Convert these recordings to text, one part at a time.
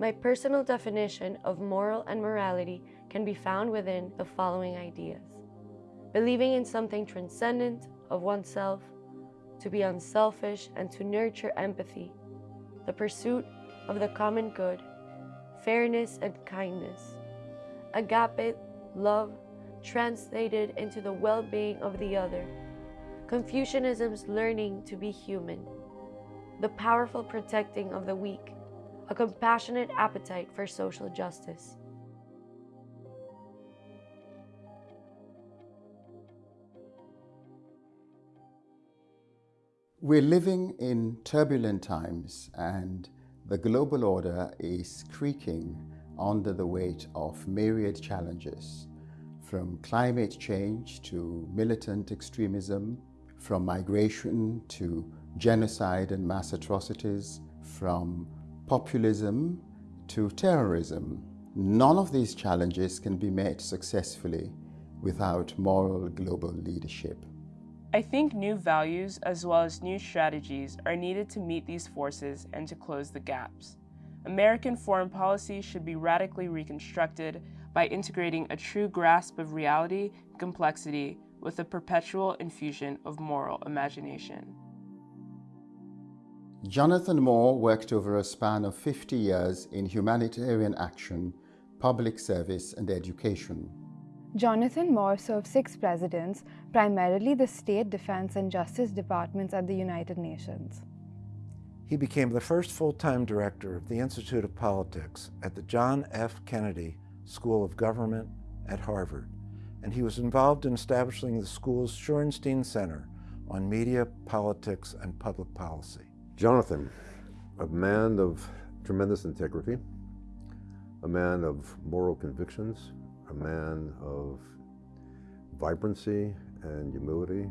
My personal definition of moral and morality can be found within the following ideas. Believing in something transcendent of oneself, to be unselfish and to nurture empathy, the pursuit of the common good, fairness and kindness, agape, love, translated into the well-being of the other, Confucianism's learning to be human, the powerful protecting of the weak, a compassionate appetite for social justice. We're living in turbulent times and the global order is creaking under the weight of myriad challenges, from climate change to militant extremism, from migration to genocide and mass atrocities, from populism to terrorism. None of these challenges can be met successfully without moral global leadership. I think new values as well as new strategies are needed to meet these forces and to close the gaps. American foreign policy should be radically reconstructed by integrating a true grasp of reality complexity with a perpetual infusion of moral imagination. Jonathan Moore worked over a span of 50 years in humanitarian action, public service and education. Jonathan Moore served six presidents, primarily the State, Defense and Justice Departments at the United Nations. He became the first full-time director of the Institute of Politics at the John F. Kennedy School of Government at Harvard, and he was involved in establishing the school's Shorenstein Center on Media, Politics, and Public Policy. Jonathan, a man of tremendous integrity, a man of moral convictions, a man of vibrancy and humility,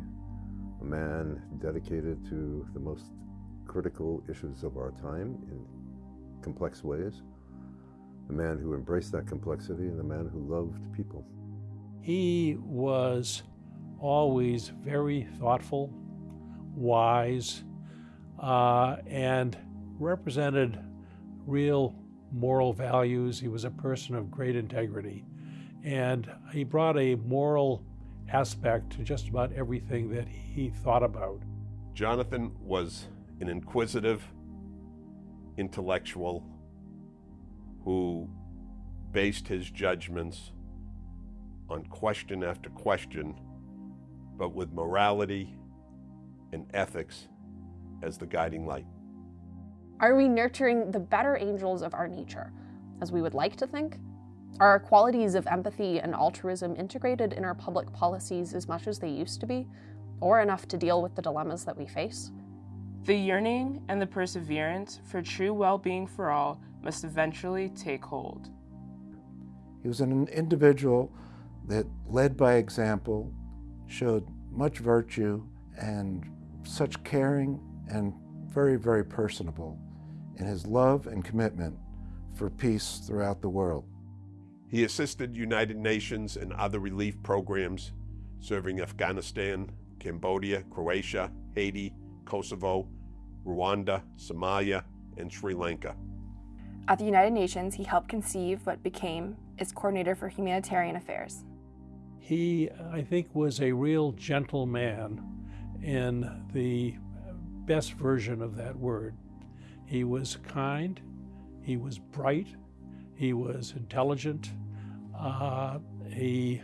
a man dedicated to the most critical issues of our time in complex ways, a man who embraced that complexity and a man who loved people. He was always very thoughtful, wise, uh, and represented real moral values. He was a person of great integrity. And he brought a moral aspect to just about everything that he thought about. Jonathan was an inquisitive intellectual who based his judgments on question after question, but with morality and ethics as the guiding light. Are we nurturing the better angels of our nature, as we would like to think? Are our qualities of empathy and altruism integrated in our public policies as much as they used to be, or enough to deal with the dilemmas that we face? The yearning and the perseverance for true well-being for all must eventually take hold. He was an individual that led by example, showed much virtue and such caring and very, very personable in his love and commitment for peace throughout the world. He assisted United Nations and other relief programs serving Afghanistan, Cambodia, Croatia, Haiti, Kosovo, Rwanda, Somalia, and Sri Lanka. At the United Nations, he helped conceive what became its coordinator for humanitarian affairs. He, I think, was a real gentleman in the best version of that word. He was kind, he was bright, he was intelligent, uh, he,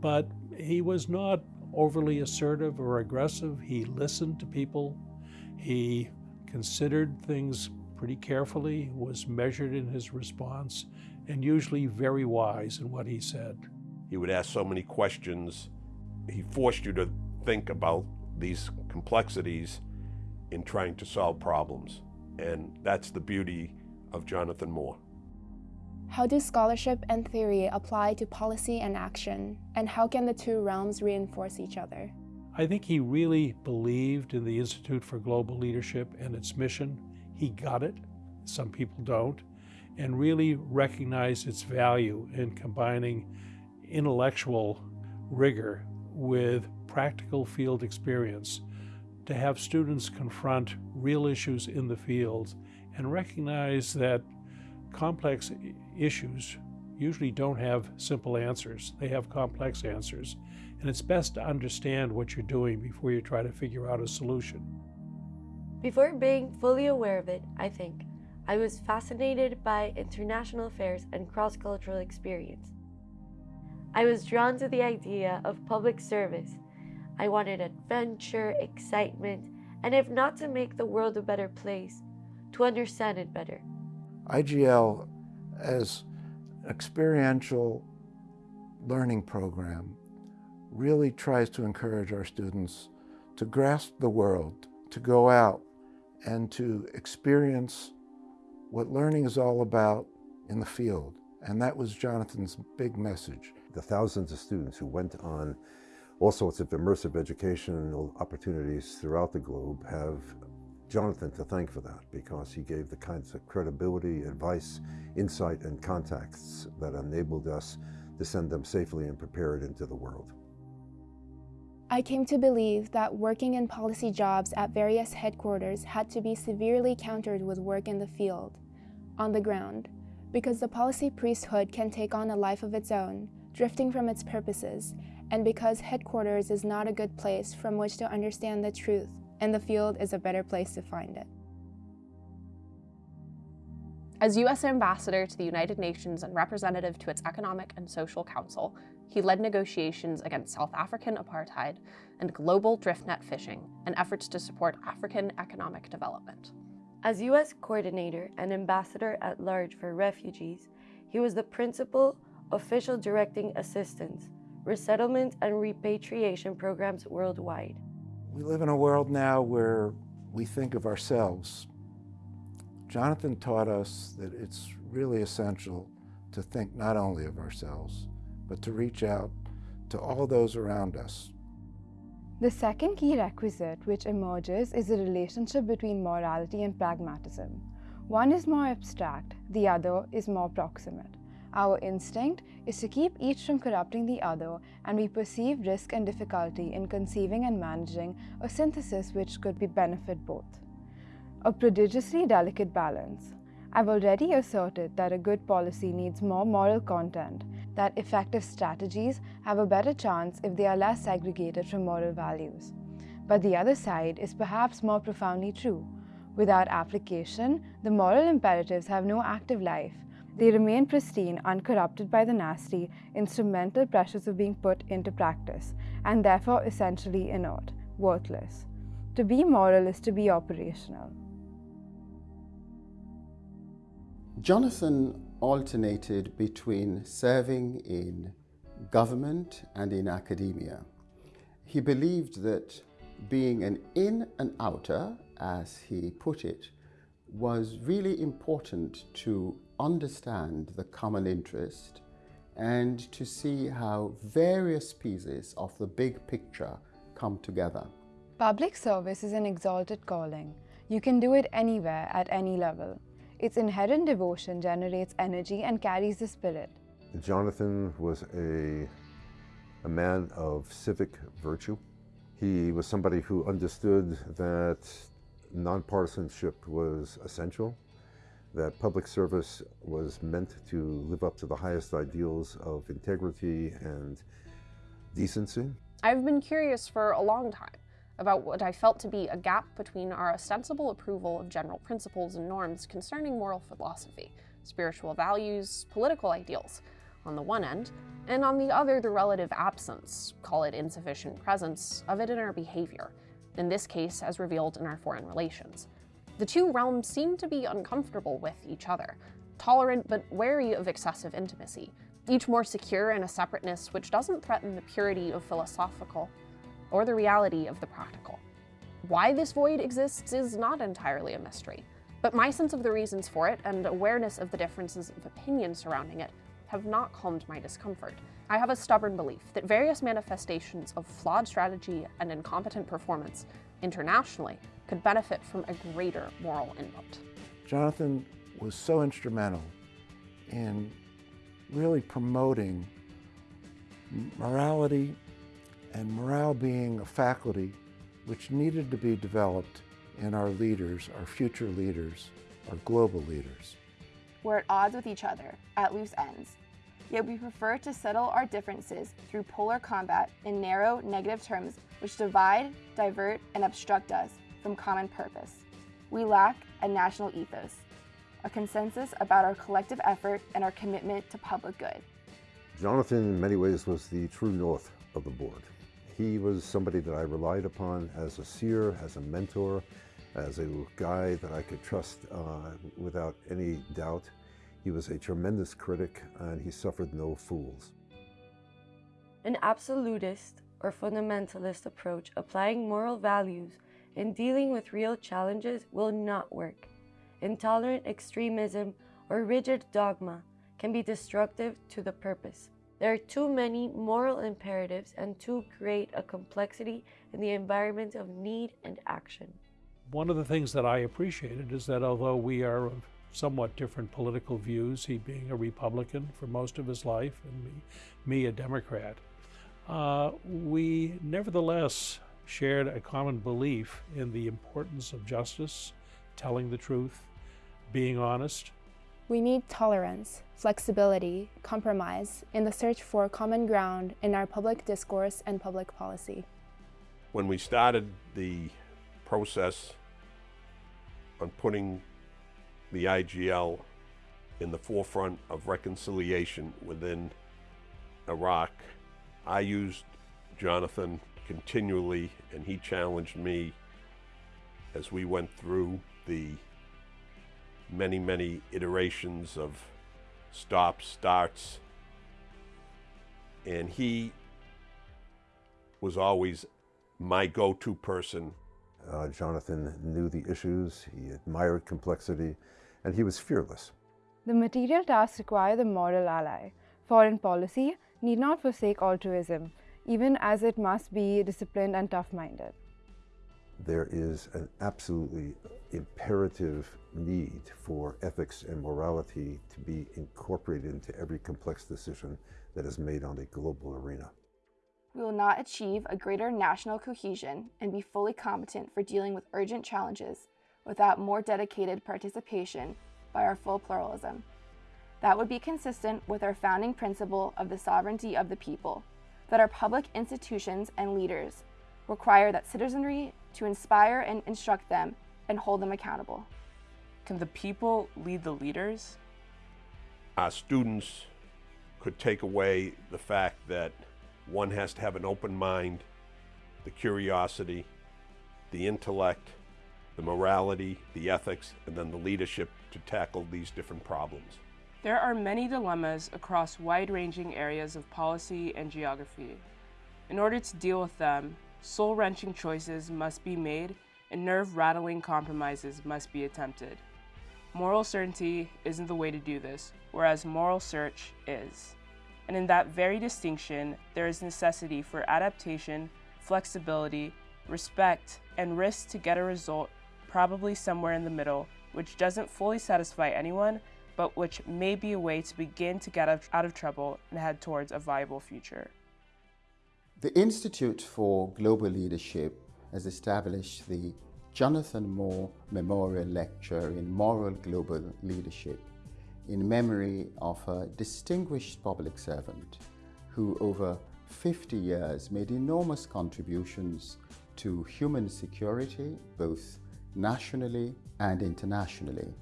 but he was not overly assertive or aggressive. He listened to people. He considered things pretty carefully, was measured in his response, and usually very wise in what he said. He would ask so many questions. He forced you to think about these complexities in trying to solve problems. And that's the beauty of Jonathan Moore. How do scholarship and theory apply to policy and action? And how can the two realms reinforce each other? I think he really believed in the Institute for Global Leadership and its mission. He got it, some people don't, and really recognized its value in combining intellectual rigor with practical field experience to have students confront real issues in the field and recognize that complex issues usually don't have simple answers. They have complex answers. And it's best to understand what you're doing before you try to figure out a solution. Before being fully aware of it, I think, I was fascinated by international affairs and cross cultural experience. I was drawn to the idea of public service. I wanted adventure, excitement, and if not to make the world a better place, to understand it better. IGL, as experiential learning program, really tries to encourage our students to grasp the world, to go out and to experience what learning is all about in the field. And that was Jonathan's big message. The thousands of students who went on all sorts of immersive educational opportunities throughout the globe have Jonathan to thank for that because he gave the kinds of credibility, advice, insight, and contacts that enabled us to send them safely and prepared into the world. I came to believe that working in policy jobs at various headquarters had to be severely countered with work in the field, on the ground, because the policy priesthood can take on a life of its own, drifting from its purposes, and because headquarters is not a good place from which to understand the truth, and the field is a better place to find it. As U.S. Ambassador to the United Nations and representative to its Economic and Social Council, he led negotiations against South African apartheid and global drift net fishing and efforts to support African economic development. As U.S. Coordinator and Ambassador at Large for Refugees, he was the principal official directing assistance, resettlement, and repatriation programs worldwide. We live in a world now where we think of ourselves. Jonathan taught us that it's really essential to think not only of ourselves, but to reach out to all those around us. The second key requisite which emerges is the relationship between morality and pragmatism. One is more abstract, the other is more proximate. Our instinct is to keep each from corrupting the other, and we perceive risk and difficulty in conceiving and managing a synthesis which could be benefit both. A prodigiously delicate balance. I've already asserted that a good policy needs more moral content, that effective strategies have a better chance if they are less segregated from moral values. But the other side is perhaps more profoundly true. Without application, the moral imperatives have no active life. They remain pristine, uncorrupted by the nasty, instrumental pressures of being put into practice, and therefore essentially inert, worthless. To be moral is to be operational. Jonathan alternated between serving in government and in academia. He believed that being an in and outer, as he put it, was really important to understand the common interest and to see how various pieces of the big picture come together. Public service is an exalted calling. You can do it anywhere at any level. Its inherent devotion generates energy and carries the spirit. Jonathan was a, a man of civic virtue. He was somebody who understood that nonpartisanship was essential, that public service was meant to live up to the highest ideals of integrity and decency. I've been curious for a long time about what I felt to be a gap between our ostensible approval of general principles and norms concerning moral philosophy, spiritual values, political ideals, on the one end, and on the other, the relative absence, call it insufficient presence, of it in our behavior, in this case as revealed in our foreign relations. The two realms seem to be uncomfortable with each other, tolerant but wary of excessive intimacy, each more secure in a separateness which doesn't threaten the purity of philosophical or the reality of the practical. Why this void exists is not entirely a mystery, but my sense of the reasons for it and awareness of the differences of opinion surrounding it have not calmed my discomfort. I have a stubborn belief that various manifestations of flawed strategy and incompetent performance internationally could benefit from a greater moral input. Jonathan was so instrumental in really promoting morality and morale being a faculty which needed to be developed in our leaders, our future leaders, our global leaders. we're at odds with each other, at loose ends. Yet we prefer to settle our differences through polar combat in narrow, negative terms which divide, divert, and obstruct us from common purpose. We lack a national ethos, a consensus about our collective effort and our commitment to public good. Jonathan, in many ways, was the true north of the board. He was somebody that I relied upon as a seer, as a mentor, as a guy that I could trust uh, without any doubt. He was a tremendous critic and he suffered no fools. An absolutist or fundamentalist approach applying moral values in dealing with real challenges will not work. Intolerant extremism or rigid dogma can be destructive to the purpose. There are too many moral imperatives and too great a complexity in the environment of need and action. One of the things that I appreciated is that although we are of somewhat different political views, he being a Republican for most of his life and me, me a Democrat, uh, we nevertheless shared a common belief in the importance of justice, telling the truth, being honest. We need tolerance, flexibility, compromise in the search for common ground in our public discourse and public policy. When we started the process on putting the IGL in the forefront of reconciliation within Iraq, I used Jonathan continually and he challenged me as we went through the many, many iterations of stops, starts, and he was always my go-to person. Uh, Jonathan knew the issues, he admired complexity, and he was fearless. The material tasks require the moral ally. Foreign policy need not forsake altruism, even as it must be disciplined and tough-minded. There is an absolutely imperative need for ethics and morality to be incorporated into every complex decision that is made on a global arena. We will not achieve a greater national cohesion and be fully competent for dealing with urgent challenges without more dedicated participation by our full pluralism. That would be consistent with our founding principle of the sovereignty of the people, that our public institutions and leaders require that citizenry to inspire and instruct them and hold them accountable. Can the people lead the leaders? Our students could take away the fact that one has to have an open mind, the curiosity, the intellect, the morality, the ethics, and then the leadership to tackle these different problems. There are many dilemmas across wide-ranging areas of policy and geography. In order to deal with them, soul-wrenching choices must be made and nerve-rattling compromises must be attempted. Moral certainty isn't the way to do this, whereas moral search is. And in that very distinction, there is necessity for adaptation, flexibility, respect, and risk to get a result probably somewhere in the middle, which doesn't fully satisfy anyone, but which may be a way to begin to get out of trouble and head towards a viable future. The Institute for Global Leadership has established the Jonathan Moore Memorial Lecture in Moral Global Leadership in memory of a distinguished public servant who over 50 years made enormous contributions to human security, both nationally and internationally.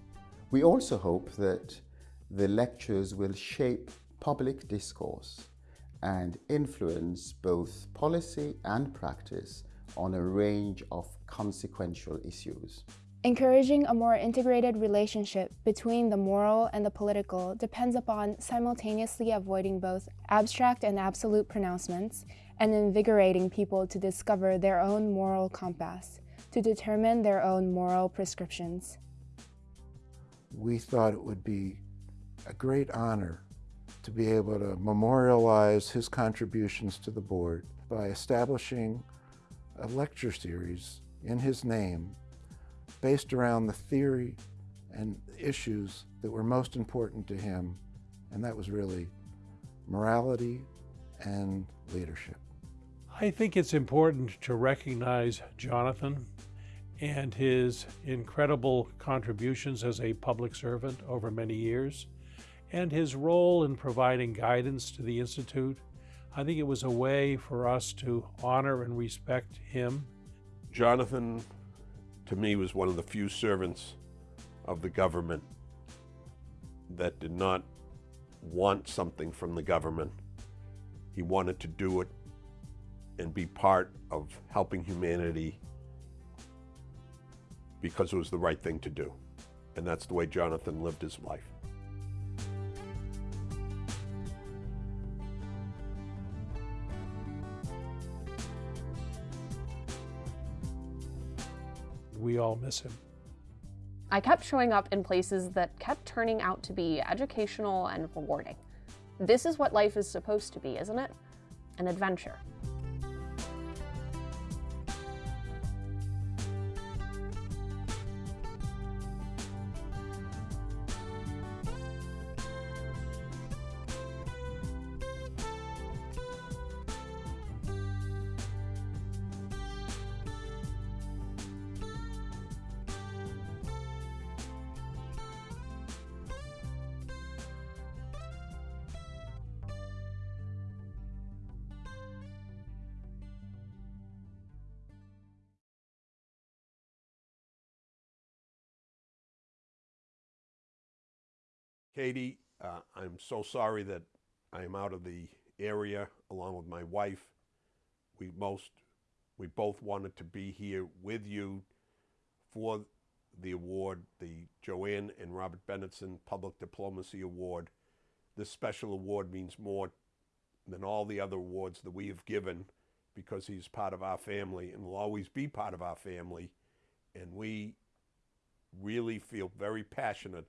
We also hope that the lectures will shape public discourse and influence both policy and practice on a range of consequential issues. Encouraging a more integrated relationship between the moral and the political depends upon simultaneously avoiding both abstract and absolute pronouncements and invigorating people to discover their own moral compass, to determine their own moral prescriptions. We thought it would be a great honor to be able to memorialize his contributions to the board by establishing a lecture series in his name based around the theory and issues that were most important to him, and that was really morality and leadership. I think it's important to recognize Jonathan and his incredible contributions as a public servant over many years, and his role in providing guidance to the Institute. I think it was a way for us to honor and respect him. Jonathan, to me, was one of the few servants of the government that did not want something from the government. He wanted to do it and be part of helping humanity because it was the right thing to do. And that's the way Jonathan lived his life. We all miss him. I kept showing up in places that kept turning out to be educational and rewarding. This is what life is supposed to be, isn't it? An adventure. Katie, uh, I'm so sorry that I am out of the area along with my wife. We most, we both wanted to be here with you for the award, the Joanne and Robert Bendetson Public Diplomacy Award. This special award means more than all the other awards that we have given because he's part of our family and will always be part of our family. And we really feel very passionate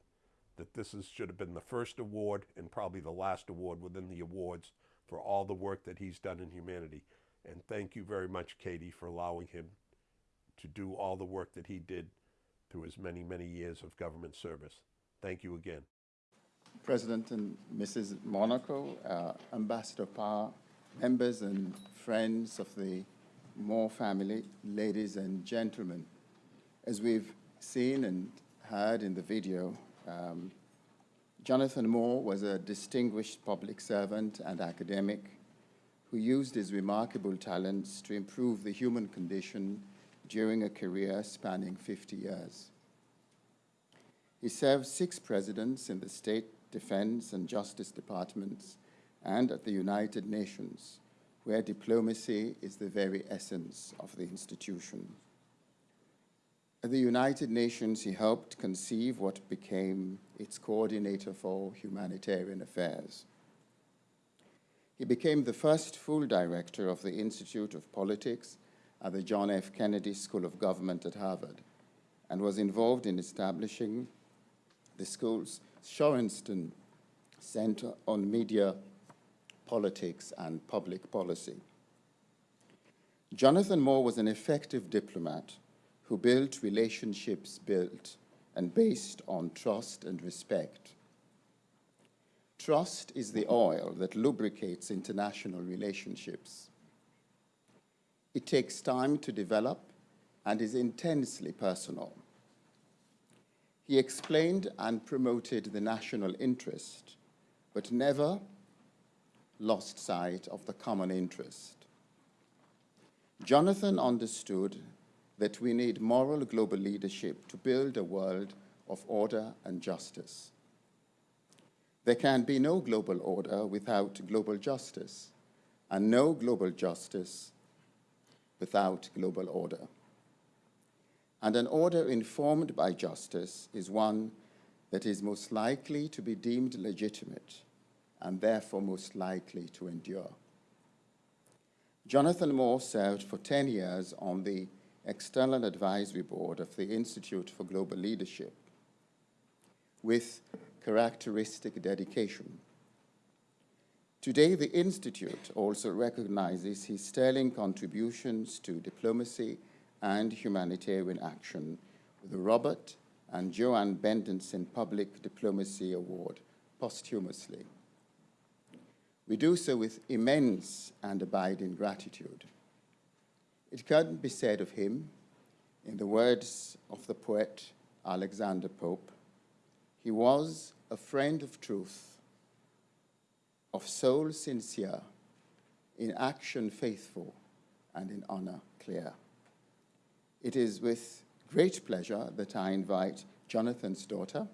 that this is, should have been the first award and probably the last award within the awards for all the work that he's done in humanity. And thank you very much, Katie, for allowing him to do all the work that he did through his many, many years of government service. Thank you again. President and Mrs. Monaco, uh, Ambassador Parr, members and friends of the Moore family, ladies and gentlemen. As we've seen and heard in the video, um, Jonathan Moore was a distinguished public servant and academic who used his remarkable talents to improve the human condition during a career spanning 50 years. He served six presidents in the State, Defense, and Justice Departments and at the United Nations, where diplomacy is the very essence of the institution. At the United Nations, he helped conceive what became its coordinator for humanitarian affairs. He became the first full director of the Institute of Politics at the John F. Kennedy School of Government at Harvard and was involved in establishing the school's Shorenstein Center on Media, Politics, and Public Policy. Jonathan Moore was an effective diplomat who built relationships built and based on trust and respect. Trust is the oil that lubricates international relationships. It takes time to develop and is intensely personal. He explained and promoted the national interest, but never lost sight of the common interest. Jonathan understood that we need moral global leadership to build a world of order and justice. There can be no global order without global justice, and no global justice without global order. And an order informed by justice is one that is most likely to be deemed legitimate and therefore most likely to endure. Jonathan Moore served for 10 years on the External Advisory Board of the Institute for Global Leadership with characteristic dedication. Today, the Institute also recognizes his sterling contributions to diplomacy and humanitarian action with the Robert and Joanne Bendetson Public Diplomacy Award posthumously. We do so with immense and abiding gratitude. It can be said of him In the words of the poet Alexander Pope, he was a friend of truth, of soul sincere, in action faithful, and in honor clear. It is with great pleasure that I invite Jonathan's daughter,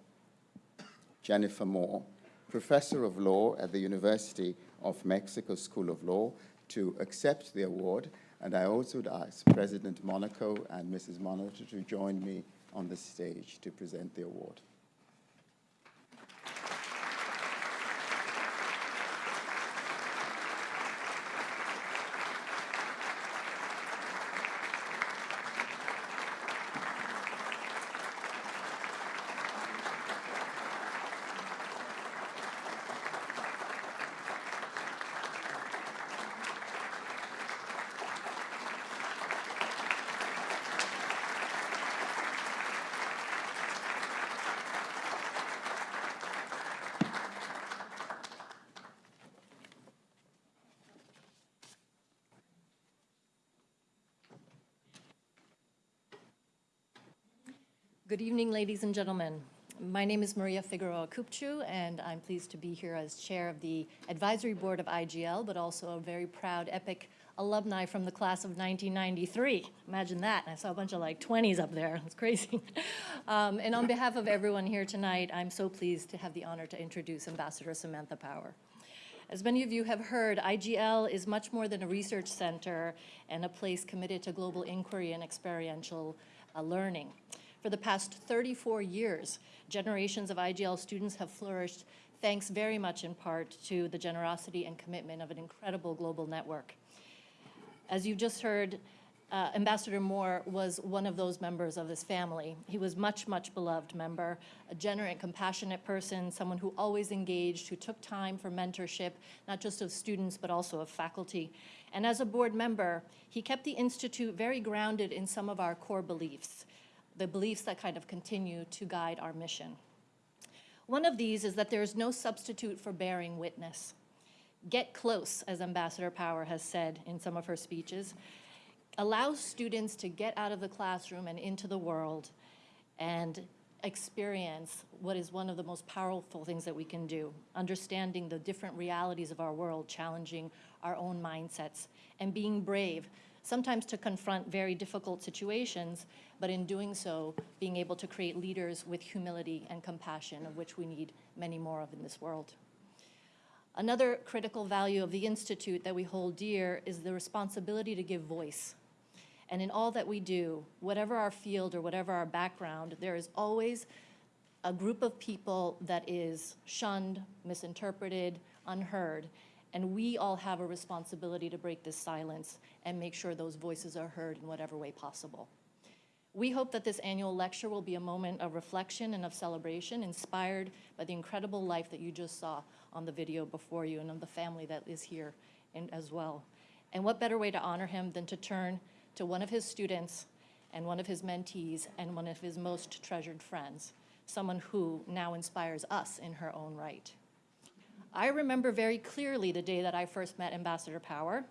Jennifer Moore, professor of law at the University of Mexico School of Law, to accept the award. And I also would ask President Monaco and Mrs. Monaco to join me on the stage to present the award. Good evening, ladies and gentlemen. My name is Maria Figueroa Küpçü, and I'm pleased to be here as chair of the advisory board of IGL, but also a very proud EPIIC alumni from the class of 1993. Imagine that. I saw a bunch of like 20s up there. It's crazy. um, and on behalf of everyone here tonight, I'm so pleased to have the honor to introduce Ambassador Samantha Power. As many of you have heard, IGL is much more than a research center and a place committed to global inquiry and experiential uh, learning. For the past 34 years, generations of IGL students have flourished thanks very much in part to the generosity and commitment of an incredible global network. As you just heard, uh, Ambassador Moore was one of those members of this family. He was much, much beloved member, a generous, compassionate person, someone who always engaged, who took time for mentorship, not just of students, but also of faculty. And as a board member, he kept the Institute very grounded in some of our core beliefs the beliefs that kind of continue to guide our mission. One of these is that there is no substitute for bearing witness. Get close, as Ambassador Power has said in some of her speeches, allows students to get out of the classroom and into the world and experience what is one of the most powerful things that we can do, understanding the different realities of our world, challenging our own mindsets, and being brave sometimes to confront very difficult situations, but in doing so, being able to create leaders with humility and compassion, of which we need many more of in this world. Another critical value of the Institute that we hold dear is the responsibility to give voice. And in all that we do, whatever our field or whatever our background, there is always a group of people that is shunned, misinterpreted, unheard, and we all have a responsibility to break this silence and make sure those voices are heard in whatever way possible. We hope that this annual lecture will be a moment of reflection and of celebration inspired by the incredible life that you just saw on the video before you and of the family that is here as well. And what better way to honor him than to turn to one of his students and one of his mentees and one of his most treasured friends, someone who now inspires us in her own right. I remember very clearly the day that I first met Ambassador Power.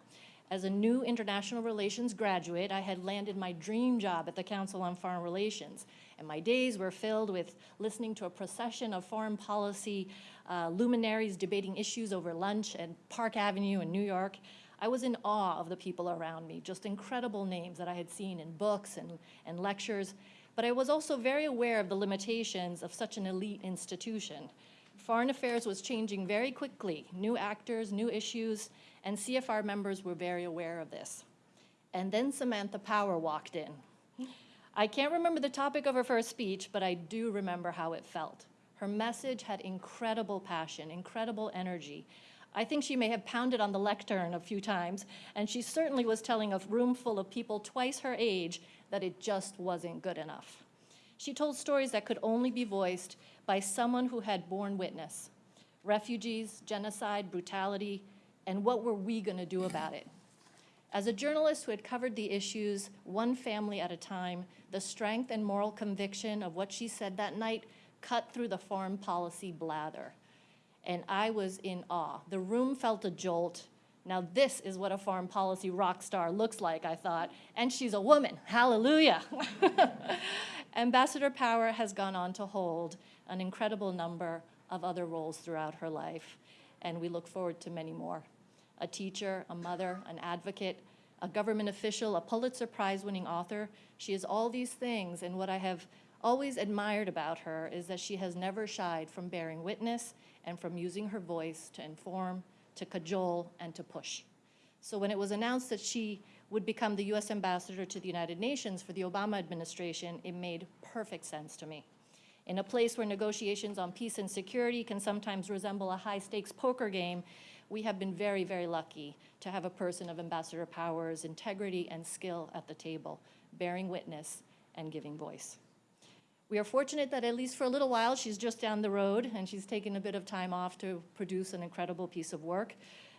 As a new international relations graduate, I had landed my dream job at the Council on Foreign Relations, and my days were filled with listening to a procession of foreign policy uh, luminaries debating issues over lunch at Park Avenue in New York. I was in awe of the people around me, just incredible names that I had seen in books and, and lectures, but I was also very aware of the limitations of such an elite institution. Foreign affairs was changing very quickly, new actors, new issues, and CFR members were very aware of this. And then Samantha Power walked in. I can't remember the topic of her first speech, but I do remember how it felt. Her message had incredible passion, incredible energy. I think she may have pounded on the lectern a few times, and she certainly was telling a room full of people twice her age that it just wasn't good enough. She told stories that could only be voiced by someone who had borne witness refugees, genocide, brutality, and what were we going to do about it? As a journalist who had covered the issues one family at a time, the strength and moral conviction of what she said that night cut through the foreign policy blather. And I was in awe. The room felt a jolt, Now, this is what a foreign policy rock star looks like, I thought. And she's a woman. Hallelujah. Ambassador Power has gone on to hold an incredible number of other roles throughout her life, and we look forward to many more. A teacher, a mother, an advocate, a government official, a Pulitzer Prize winning author. She is all these things, and what I have always admired about her is that she has never shied from bearing witness and from using her voice to inform, to cajole, and to push. So when it was announced that she would become the US ambassador to the United Nations for the Obama administration, it made perfect sense to me. In a place where negotiations on peace and security can sometimes resemble a high-stakes poker game, we have been very, very lucky to have a person of Ambassador Power's integrity and skill at the table, bearing witness and giving voice. We are fortunate that at least for a little while, she's just down the road and she's taken a bit of time off to produce an incredible piece of work.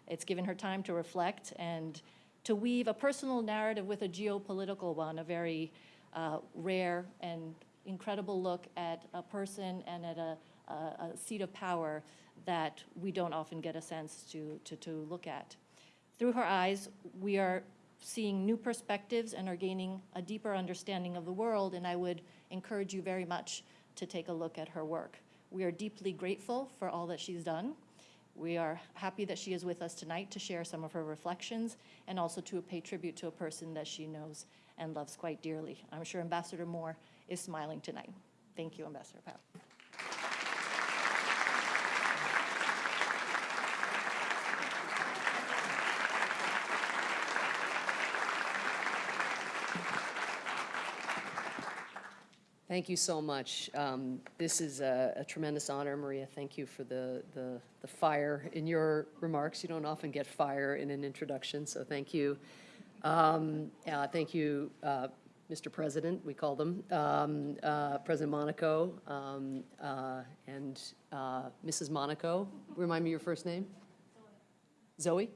It's given her time to reflect and to weave a personal narrative with a geopolitical one, a very uh, rare and incredible look at a person and at a, a, a, seat of power that we don't often get a sense to, to, to look at. Through her eyes, we are seeing new perspectives and are gaining a deeper understanding of the world, and I would encourage you very much to take a look at her work. We are deeply grateful for all that she's done. We are happy that she is with us tonight to share some of her reflections and also to pay tribute to a person that she knows and loves quite dearly. I'm sure Ambassador Moore is smiling tonight. Thank you, Ambassador Power. Thank you so much. Um, this is a, a, tremendous honor, Maria. Thank you for the, the, the, fire in your remarks. You don't often get fire in an introduction, so thank you. Um, uh, thank you, uh, Mr. President, we call them, um, uh, President Monaco, um, uh, and Mrs. Uh, Monaco. Remind me your first name? Zoe?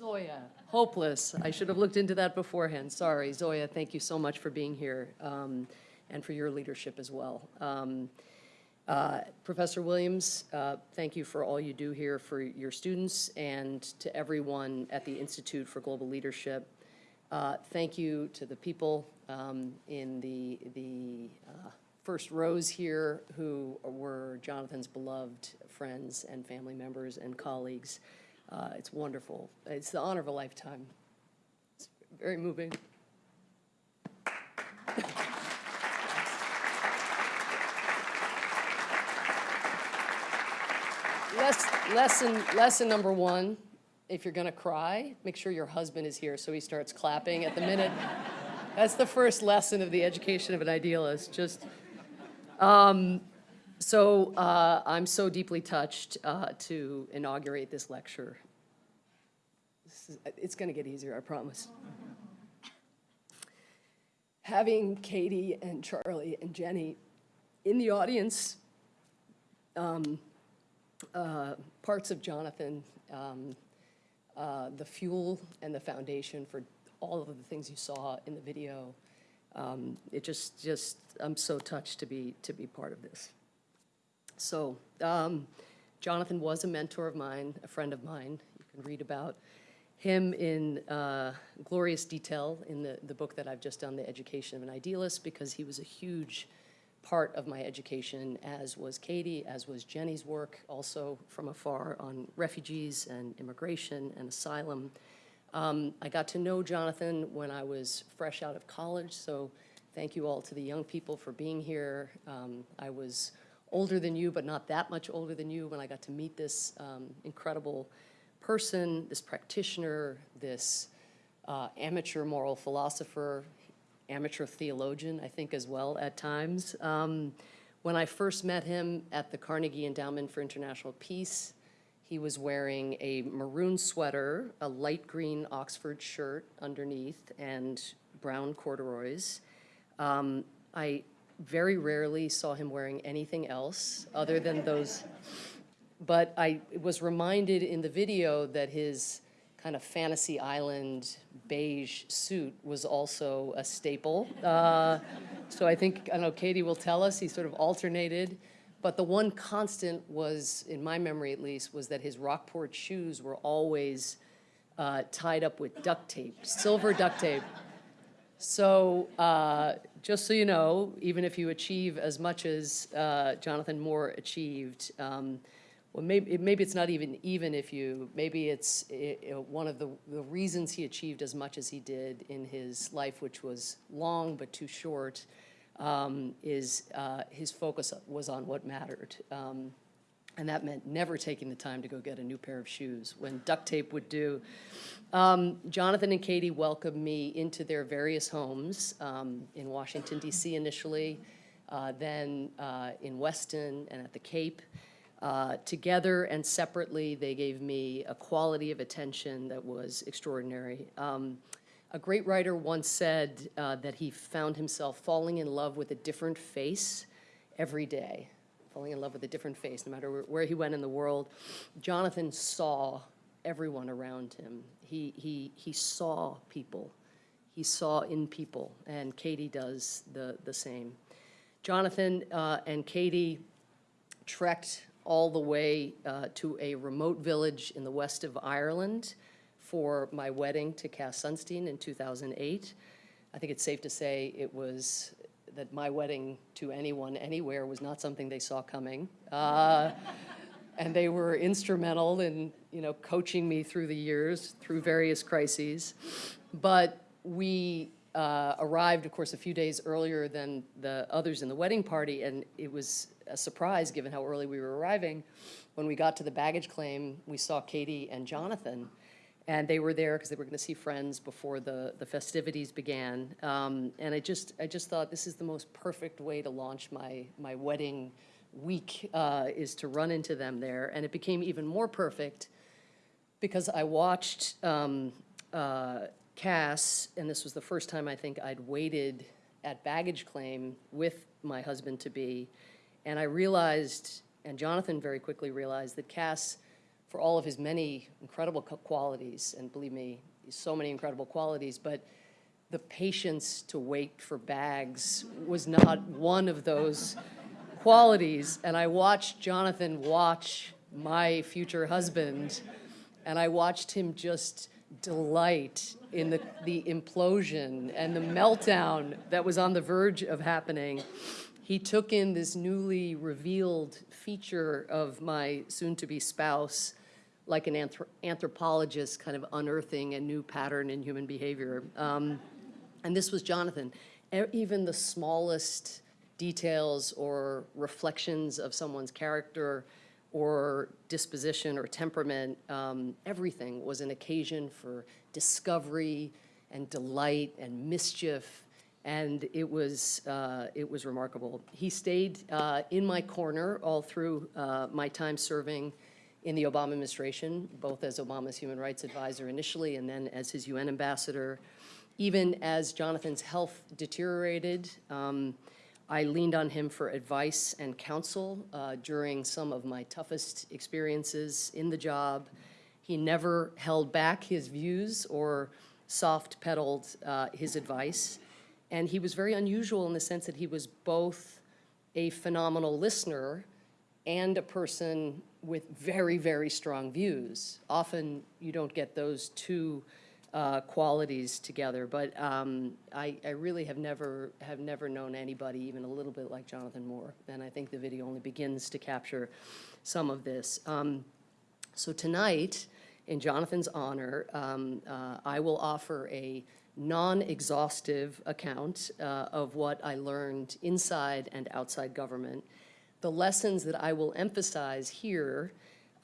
Zoya, hopeless. I should have looked into that beforehand. Sorry, Zoya, thank you so much for being here um, and for your leadership as well. Um, uh, Professor Williams, uh, thank you for all you do here for your students and to everyone at the Institute for Global Leadership. Uh, thank you to the people um, in the, the uh, first rows here who were Jonathan's beloved friends and family members and colleagues. Uh, it's wonderful. It's the honor of a lifetime. It's very moving. lesson, lesson number one, if you're gonna cry, make sure your husband is here so he starts clapping at the minute. That's the first lesson of the education of an idealist. Just, um, so uh, I'm so deeply touched uh, to inaugurate this lecture. This is, it's going to get easier, I promise. Having Katie and Charlie and Jenny in the audience, um, uh, parts of Jonathan, um, uh, the fuel and the foundation for all of the things you saw in the video, um, it just, just, I'm so touched to be, to be part of this. So um, Jonathan was a mentor of mine, a friend of mine. You can read about him in uh, glorious detail in the, the book that I've just done, The Education of an Idealist, because he was a huge part of my education, as was Katie, as was Jenny's work, also from afar on refugees and immigration and asylum. Um, I got to know Jonathan when I was fresh out of college, so thank you all to the young people for being here. Um, I was older than you, but not that much older than you when I got to meet this um, incredible person, this practitioner, this uh, amateur moral philosopher, amateur theologian, I think as well at times. Um, when I first met him at the Carnegie Endowment for International Peace, he was wearing a maroon sweater, a light green Oxford shirt underneath, and brown corduroys. Um, I very rarely saw him wearing anything else other than those. But I was reminded in the video that his kind of fantasy island beige suit was also a staple. Uh, so I think, I know, Katie will tell us, he sort of alternated But the one constant was, in my memory at least, was that his Rockport shoes were always uh, tied up with duct tape, silver duct tape. So uh, just so you know, even if you achieve as much as uh, Jonathan Moore achieved, um, well, maybe, maybe it's not even even if you, maybe it's eh, eh, one of the, the reasons he achieved as much as he did in his life, which was long but too short, um, is uh, his focus was on what mattered. Um, and that meant never taking the time to go get a new pair of shoes when duct tape would do. Um, Jonathan and Katie welcomed me into their various homes um, in Washington, D.C. initially, uh, then uh, in Weston and at the Cape. Uh, together and separately, they gave me a quality of attention that was extraordinary. Um, a great writer once said uh, that he found himself falling in love with a different face every day, falling in love with a different face, no matter where, he went in the world. Jonathan saw everyone around him. He, he, he saw people. He saw in people, and Katie does the, the same. Jonathan uh, and Katie trekked all the way uh, to a remote village in the west of Ireland for my wedding to Cass Sunstein in 2008. I think it's safe to say it was that my wedding to anyone anywhere was not something they saw coming. Uh, and they were instrumental in you know coaching me through the years through various crises. But we uh, arrived of course a few days earlier than the others in the wedding party and it was a surprise given how early we were arriving. When we got to the baggage claim we saw katie and jonathan and they were there because they were going to see friends before the, the festivities began. Um, and I just, I just thought this is the most perfect way to launch my, my wedding week uh, is to run into them there. And it became even more perfect because I watched um, uh, Cass, and this was the first time I think I'd waited at baggage claim with my husband-to-be, and I realized, and Jonathan very quickly realized, that Cass for all of his many incredible qualities, and believe me, so many incredible qualities, but the patience to wait for bags was not one of those qualities. And I watched Jonathan watch my future husband, and I watched him just delight in the, the implosion and the meltdown that was on the verge of happening. He took in this newly revealed feature of my soon-to-be spouse like an anthrop anthropologist kind of unearthing a new pattern in human behavior. Um, and this was Jonathan. Even the smallest details or reflections of someone's character or disposition or temperament, um, everything was an occasion for discovery and delight and mischief and it was uh, it was remarkable. He stayed uh, in my corner all through uh, my time serving in the Obama administration, both as Obama's human rights advisor initially and then as his UN ambassador. Even as Jonathan's health deteriorated, um, I leaned on him for advice and counsel uh, during some of my toughest experiences in the job. He never held back his views or soft pedaled uh, his advice. And he was very unusual in the sense that he was both a phenomenal listener and a person with very, very strong views. Often you don't get those two uh, qualities together, but um, I, I, really have never have never known anybody even a little bit like Jonathan Moore, and I think the video only begins to capture some of this. Um, so tonight, in Jonathan's honor, um, uh, I will offer a non-exhaustive account uh, of what I learned inside and outside government the lessons that I will emphasize here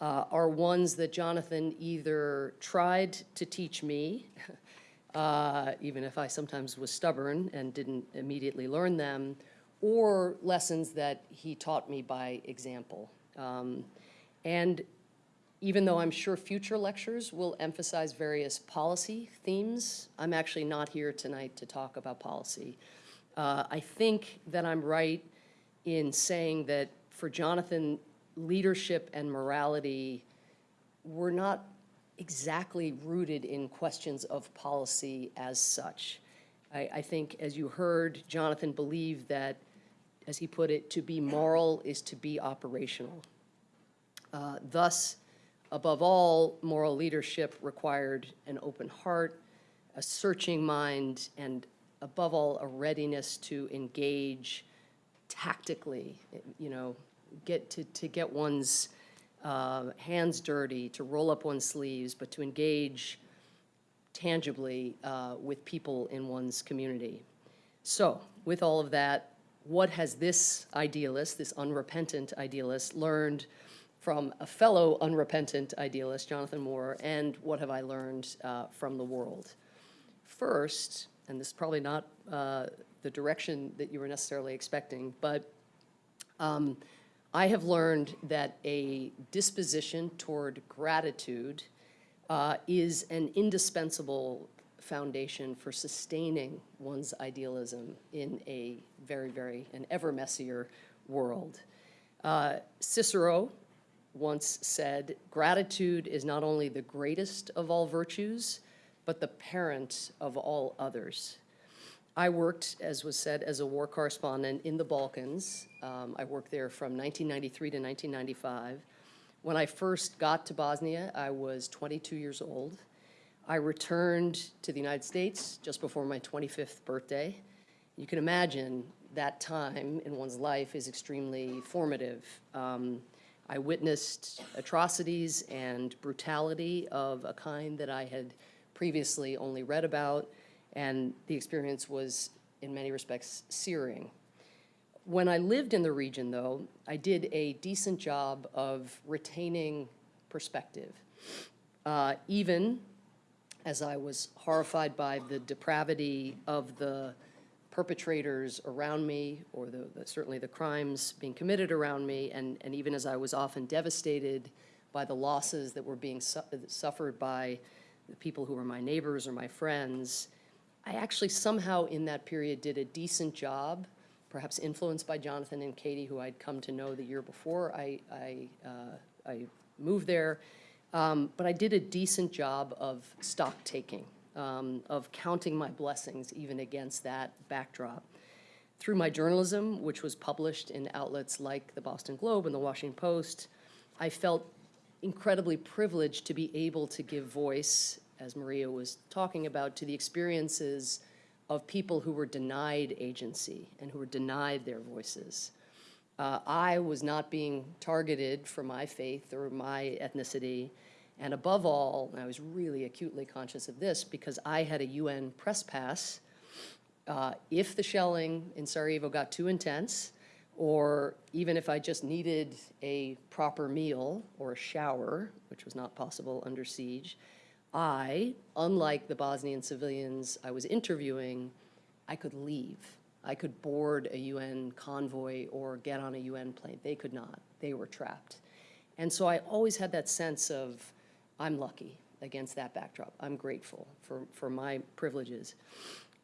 uh, are ones that Jonathan either tried to teach me, uh, even if I sometimes was stubborn and didn't immediately learn them, or lessons that he taught me by example. Um, and even though I'm sure future lectures will emphasize various policy themes, I'm actually not here tonight to talk about policy. Uh, I think that I'm right in saying that for Jonathan, leadership and morality were not exactly rooted in questions of policy as such. I, I think, as you heard, Jonathan believed that as he put it, to be moral is to be operational. Uh, Thus, above all, moral leadership required an open heart, a searching mind, and above all, a readiness to engage tactically, you know, get to, to get one's uh, hands dirty, to roll up one's sleeves, but to engage tangibly uh, with people in one's community. So, with all of that, what has this idealist, this unrepentant idealist, learned from a fellow unrepentant idealist, Jonathan Moore, and what have I learned uh, from the world? First, and this is probably not uh, the direction that you were necessarily expecting, but um, I have learned that a disposition toward gratitude uh, is an indispensable foundation for sustaining one's idealism in a very, very, an ever messier world. Uh, Cicero once said, gratitude is not only the greatest of all virtues, but the parent of all others. I worked, as was said, as a war correspondent in the Balkans. Um, I worked there from 1993 to 1995. When I first got to Bosnia, I was 22 years old. I returned to the United States just before my 25th birthday. You can imagine that time in one's life is extremely formative. Um, I witnessed atrocities and brutality of a kind that I had previously only read about, and the experience was, in many respects, searing. When I lived in the region, though, I did a decent job of retaining perspective, uh, even as I was horrified by the depravity of the perpetrators around me, or the, the, certainly the crimes being committed around me, and, and even as I was often devastated by the losses that were being su suffered by the people who were my neighbors or my friends, I actually somehow in that period did a decent job, perhaps influenced by Jonathan and Katie, who I'd come to know the year before I, I, uh, I moved there. Um, but I did a decent job of stock taking, um, of counting my blessings even against that backdrop. Through my journalism, which was published in outlets like the Boston Globe and the Washington Post, I felt incredibly privileged to be able to give voice, as Maria was talking about, to the experiences of people who were denied agency and who were denied their voices. Uh, I was not being targeted for my faith or my ethnicity, and above all, and I was really acutely conscious of this because I had a UN press pass. Uh, if the shelling in Sarajevo got too intense, or even if I just needed a proper meal or a shower, which was not possible under siege, I, unlike the Bosnian civilians I was interviewing, I could leave. I could board a UN convoy or get on a UN plane. They could not. They were trapped. And so I always had that sense of, I'm lucky against that backdrop. I'm grateful for, for my privileges.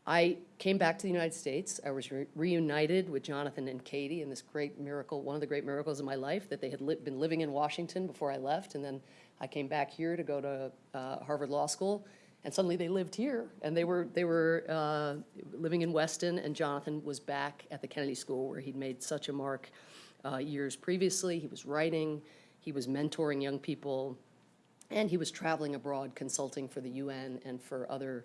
I came back to the United States. I was re reunited with Jonathan and Katie in this great miracle, one of the great miracles of my life, that they had li been living in Washington before I left. And then I came back here to go to uh, Harvard Law School. And suddenly they lived here. And they were, they were uh, living in Weston. And Jonathan was back at the Kennedy School where he'd made such a mark uh, years previously. He was writing. He was mentoring young people. And he was traveling abroad consulting for the UN and for other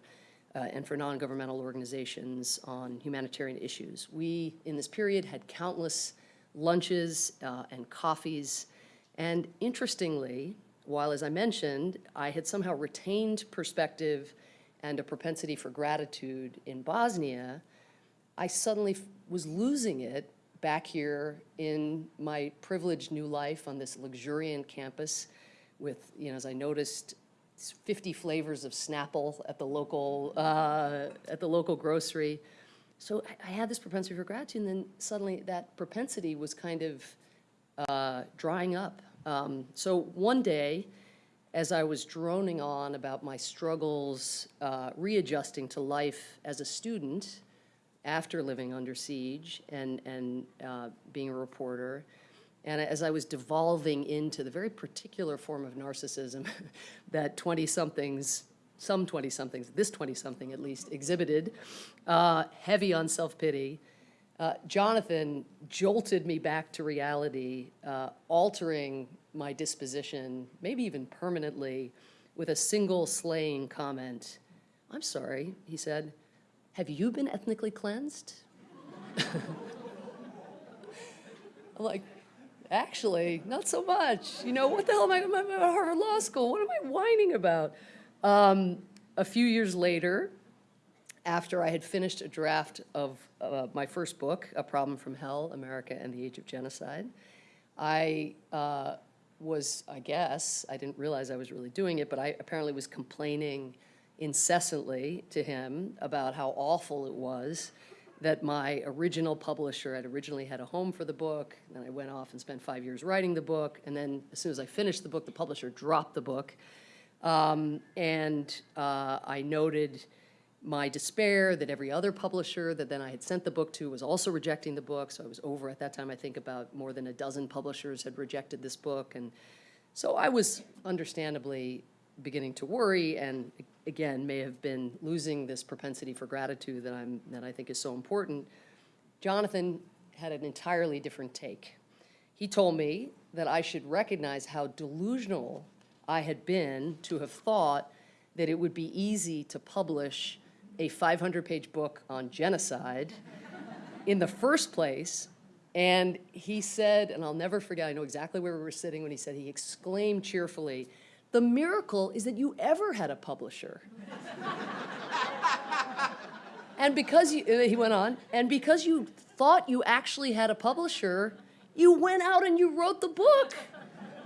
uh, and for non-governmental organizations on humanitarian issues. We, in this period, had countless lunches uh, and coffees, and interestingly, while, as I mentioned, I had somehow retained perspective and a propensity for gratitude in Bosnia, I suddenly was losing it back here in my privileged new life on this luxuriant campus with, you know, as I noticed 50 flavors of Snapple at the local, uh, at the local grocery. So I, I, had this propensity for gratitude, and then suddenly that propensity was kind of uh, drying up. Um, so one day, as I was droning on about my struggles uh, readjusting to life as a student after living under siege and, and uh, being a reporter, and as I was devolving into the very particular form of narcissism that 20-somethings, some 20-somethings, this 20-something at least, exhibited, uh, heavy on self-pity, Uh, Jonathan jolted me back to reality, uh, altering my disposition, maybe even permanently, with a single slaying comment. I'm sorry, he said, have you been ethnically cleansed? I'm like, actually, not so much. You know, what the hell am I, I'm at Harvard Law School? What am I whining about? Um, a few years later, after I had finished a draft of uh, my first book, A Problem from Hell, America and the Age of Genocide, I uh, was, I guess, I didn't realize I was really doing it, but I apparently was complaining incessantly to him about how awful it was that my original publisher had originally had a home for the book, and I went off and spent five years writing the book, and then as soon as I finished the book, the publisher dropped the book. Um, and uh, I noted my despair that every other publisher that then I had sent the book to was also rejecting the book, so I was over at that time, I think about more than a dozen publishers had rejected this book, and so I was understandably beginning to worry and again may have been losing this propensity for gratitude that I'm that I think is so important. Jonathan had an entirely different take. He told me that I should recognize how delusional I had been to have thought that it would be easy to publish a 500-page book on genocide in the first place. And he said, and I'll never forget, I know exactly where we were sitting when he said, he exclaimed cheerfully, the miracle is that you ever had a publisher. and because you, he went on, and because you thought you actually had a publisher, you went out and you wrote the book.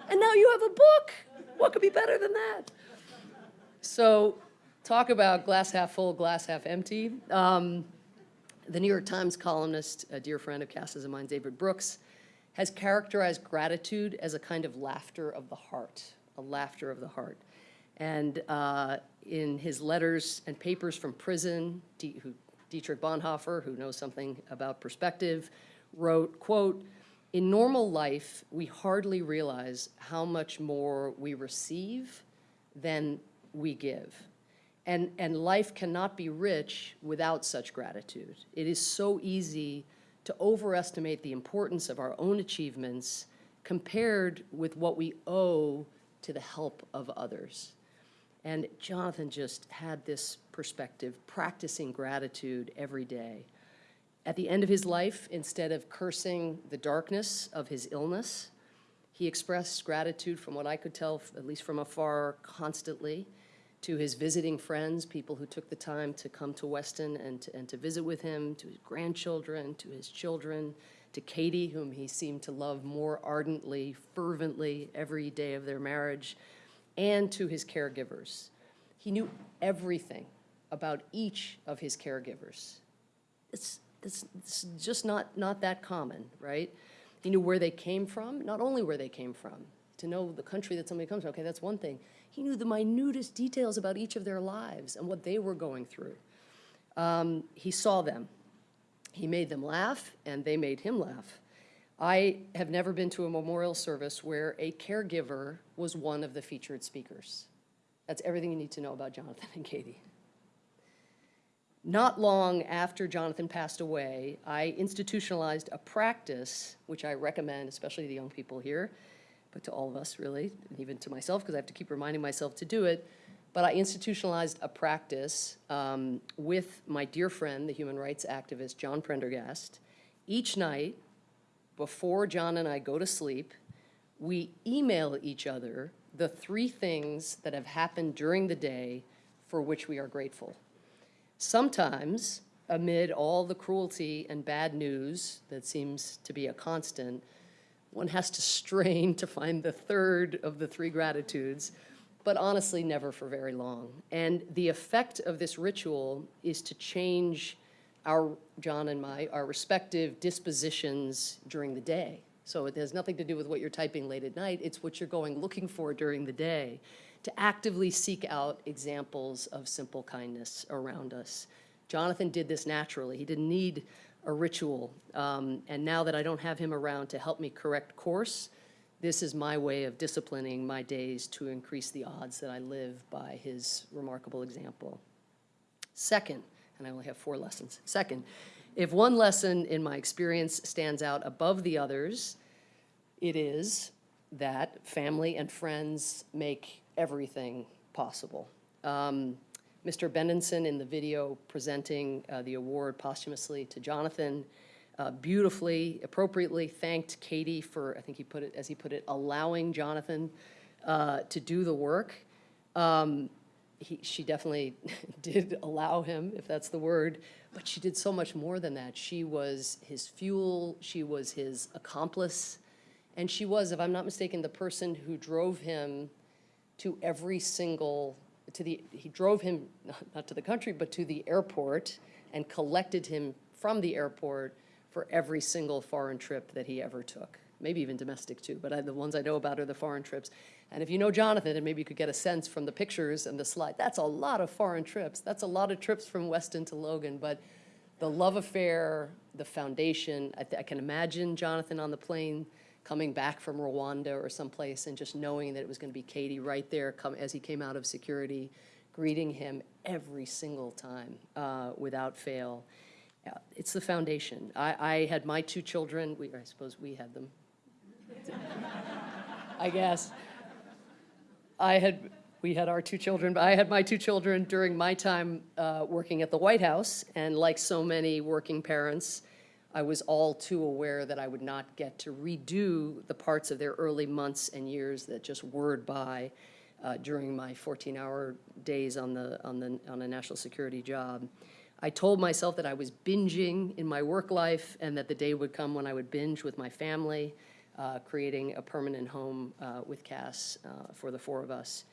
And now you have a book. What could be better than that? So, talk about glass half full, glass half empty. Um, the New York Times columnist, a dear friend of Cass's and mine, David Brooks, has characterized gratitude as a kind of laughter of the heart a laughter of the heart. And uh, in his letters and papers from prison, D who, Dietrich Bonhoeffer, who knows something about perspective, wrote, quote, in normal life, we hardly realize how much more we receive than we give. And, and life cannot be rich without such gratitude. It is so easy to overestimate the importance of our own achievements compared with what we owe to the help of others. And Jonathan just had this perspective, practicing gratitude every day. At the end of his life, instead of cursing the darkness of his illness, he expressed gratitude from what I could tell, at least from afar, constantly to his visiting friends, people who took the time to come to Weston and to, and to visit with him, to his grandchildren, to his children, to Katie, whom he seemed to love more ardently, fervently every day of their marriage, and to his caregivers. He knew everything about each of his caregivers. It's, it's, it's just not, not that common, right? He knew where they came from, not only where they came from, to know the country that somebody comes from, okay, that's one thing. He knew the minutest details about each of their lives and what they were going through. Um, he saw them, he made them laugh, and they made him laugh. I have never been to a memorial service where a caregiver was one of the featured speakers. That's everything you need to know about Jonathan and Katie. Not long after Jonathan passed away, I institutionalized a practice, which I recommend, especially to the young people here, but to all of us really, and even to myself, because I have to keep reminding myself to do it, but I institutionalized a practice um, with my dear friend, the human rights activist, John Prendergast. Each night, before John and I go to sleep, we email each other the three things that have happened during the day for which we are grateful. Sometimes, amid all the cruelty and bad news that seems to be a constant, one has to strain to find the third of the three gratitudes but honestly never for very long. And the effect of this ritual is to change our, John and my, our respective dispositions during the day. So it has nothing to do with what you're typing late at night, it's what you're going looking for during the day to actively seek out examples of simple kindness around us. Jonathan did this naturally. He didn't need a ritual. Um, and now that I don't have him around to help me correct course, this is my way of disciplining my days to increase the odds that I live by his remarkable example. Second, and I only have four lessons. Second, if one lesson in my experience stands out above the others, it is that family and friends make everything possible. Um, Mr. Bendetson in the video presenting uh, the award posthumously to Jonathan uh, beautifully, appropriately thanked Katie for, I think he put it, as he put it, allowing Jonathan uh, to do the work. Um, he, she definitely did allow him, if that's the word, but she did so much more than that. She was his fuel, she was his accomplice, and she was, if I'm not mistaken, the person who drove him to every single, to the, he drove him, not to the country, but to the airport and collected him from the airport for every single foreign trip that he ever took. Maybe even domestic too, but I, the ones I know about are the foreign trips. And if you know Jonathan, and maybe you could get a sense from the pictures and the slide, that's a lot of foreign trips. That's a lot of trips from Weston to Logan, but the love affair, the foundation, I, I can imagine Jonathan on the plane coming back from Rwanda or someplace and just knowing that it was going to be Katie right there come, as he came out of security, greeting him every single time uh, without fail. Yeah, it's the foundation. I, I had my two children, we, I suppose we had them. I guess. I had, we had our two children, but I had my two children during my time uh, working at the White House, and like so many working parents, I was all too aware that I would not get to redo the parts of their early months and years that just whirred by uh, during my 14-hour days on the on the on a national security job. I told myself that I was binging in my work life and that the day would come when I would binge with my family, uh, creating a permanent home uh, with Cass uh, for the four of us.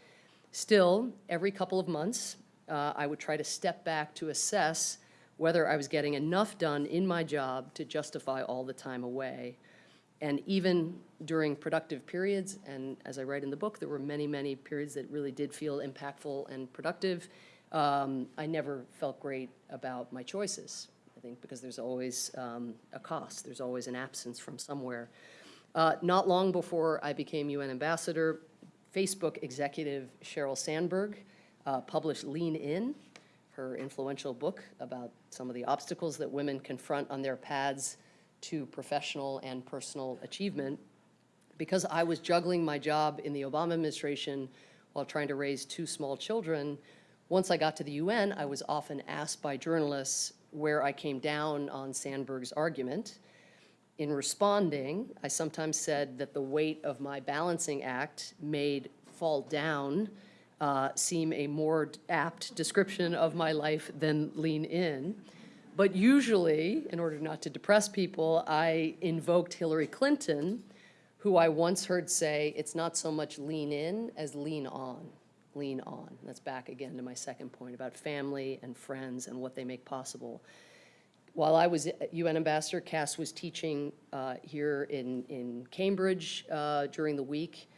Still, every couple of months, uh, I would try to step back to assess whether I was getting enough done in my job to justify all the time away. And even during productive periods, and as I write in the book, there were many, many periods that really did feel impactful and productive, um, I never felt great about my choices. I think because there's always um, a cost, there's always an absence from somewhere. Uh, not long before I became UN ambassador, Facebook executive Sheryl Sandberg uh, published Lean In, her influential book about some of the obstacles that women confront on their paths to professional and personal achievement. Because I was juggling my job in the Obama administration while trying to raise two small children, once I got to the UN, I was often asked by journalists where I came down on Sandberg's argument. In responding, I sometimes said that the weight of my balancing act made fall down uh, seem a more apt description of my life than lean in. But usually, in order not to depress people, I invoked Hillary Clinton, who I once heard say, it's not so much lean in as lean on, lean on. That's back again to my second point about family and friends and what they make possible. While I was UN ambassador, Cass was teaching uh, here in, in Cambridge uh, during the week.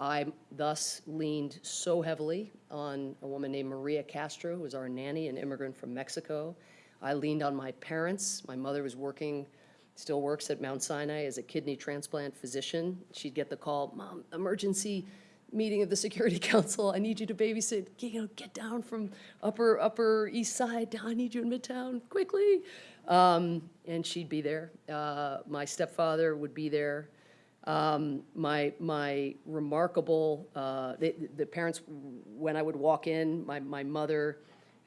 I thus leaned so heavily on a woman named Maria Castro, who was our nanny, an immigrant from Mexico. I leaned on my parents. My mother was working, still works at Mount Sinai as a kidney transplant physician. She'd get the call, Mom, emergency meeting of the Security Council. I need you to babysit. You know, get down from upper upper East Side. I need you in Midtown quickly. Um, and she'd be there. Uh, my stepfather would be there. Um, my, my remarkable, uh, the, the parents, when I would walk in, my, my mother,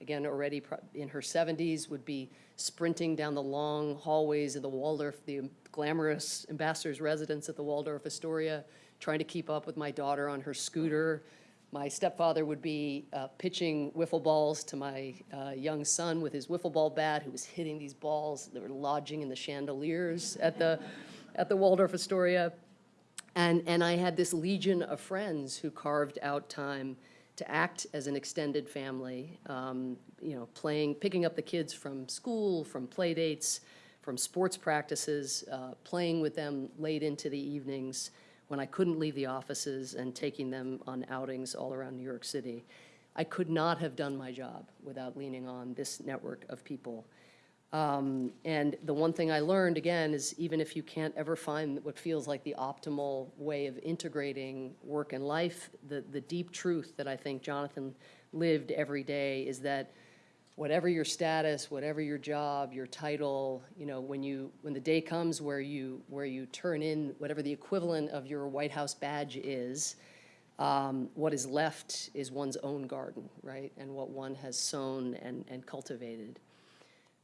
again, already in her 70s, would be sprinting down the long hallways of the Waldorf, the glamorous ambassador's residence at the Waldorf Astoria, trying to keep up with my daughter on her scooter. My stepfather would be uh, pitching wiffle balls to my uh, young son with his wiffle ball bat, who was hitting these balls that were lodging in the chandeliers at the at the Waldorf Astoria. And, and I had this legion of friends who carved out time to act as an extended family, um, you know, playing, picking up the kids from school, from play dates, from sports practices, uh, playing with them late into the evenings when I couldn't leave the offices and taking them on outings all around New York City. I could not have done my job without leaning on this network of people. Um, and the one thing I learned, again, is even if you can't ever find what feels like the optimal way of integrating work and life, the, the deep truth that I think Jonathan lived every day is that whatever your status, whatever your job, your title, you know, when you, when the day comes where you, where you turn in whatever the equivalent of your White House badge is, um, what is left is one's own garden, right? And what one has sown and, and cultivated.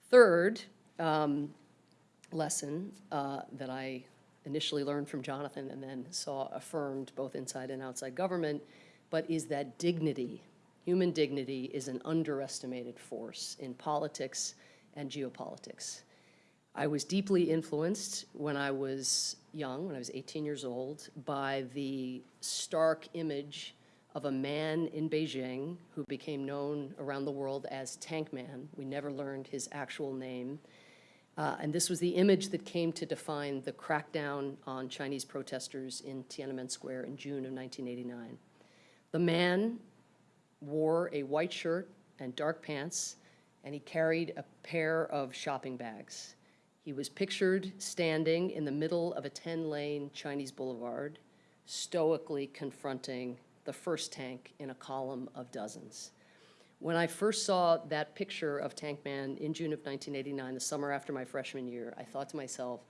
Third um, lesson uh, that I initially learned from Jonathan and then saw affirmed both inside and outside government, but is that dignity, human dignity, is an underestimated force in politics and geopolitics. I was deeply influenced when I was young, when I was 18 years old, by the stark image of a man in Beijing who became known around the world as Tank Man. We never learned his actual name. Uh, and this was the image that came to define the crackdown on Chinese protesters in Tiananmen Square in June of 1989. The man wore a white shirt and dark pants, and he carried a pair of shopping bags. He was pictured standing in the middle of a 10-lane Chinese boulevard, stoically confronting the first tank in a column of dozens. When I first saw that picture of Tank Man in June of 1989, the summer after my freshman year, I thought to myself,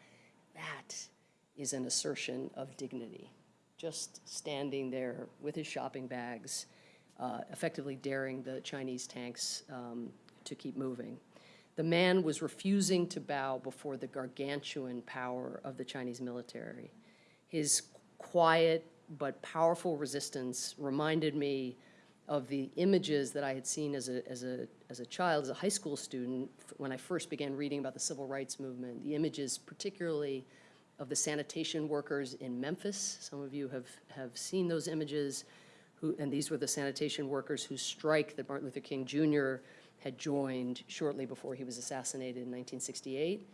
that is an assertion of dignity. Just standing there with his shopping bags, uh, effectively daring the Chinese tanks um, to keep moving. The man was refusing to bow before the gargantuan power of the Chinese military. His quiet but powerful resistance reminded me of the images that I had seen as a, as a, as a child, as a high school student, when I first began reading about the civil rights movement, the images particularly of the sanitation workers in Memphis. Some of you have, have seen those images, who, and these were the sanitation workers whose strike that Martin Luther King Jr. had joined shortly before he was assassinated in 1968.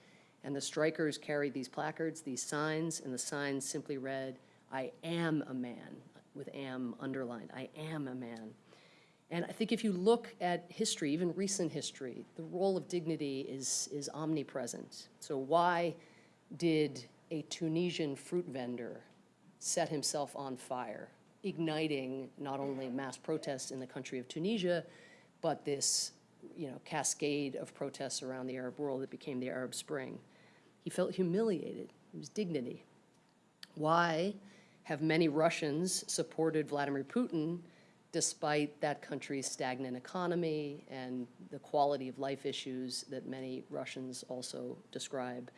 And the strikers carried these placards, these signs, and the signs simply read, I am a man, with am underlined, I am a man. And I think if you look at history, even recent history, the role of dignity is, is omnipresent. So why did a Tunisian fruit vendor set himself on fire, igniting not only mass protests in the country of Tunisia, but this you know, cascade of protests around the Arab world that became the Arab Spring? He felt humiliated. It was dignity. Why have many Russians supported Vladimir Putin despite that country's stagnant economy and the quality of life issues that many Russians also describe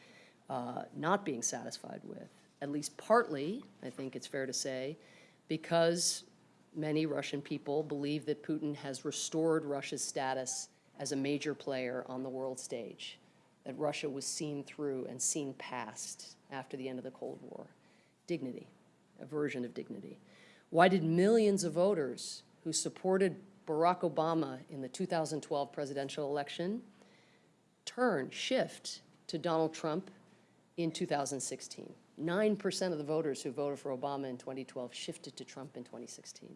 uh, not being satisfied with, at least partly, I think it's fair to say, because many Russian people believe that Putin has restored Russia's status as a major player on the world stage, that Russia was seen through and seen past after the end of the Cold War. Dignity, a version of dignity. Why did millions of voters who supported Barack Obama in the 2012 presidential election turn, shift to Donald Trump in 2016? 9% of the voters who voted for Obama in 2012 shifted to Trump in 2016.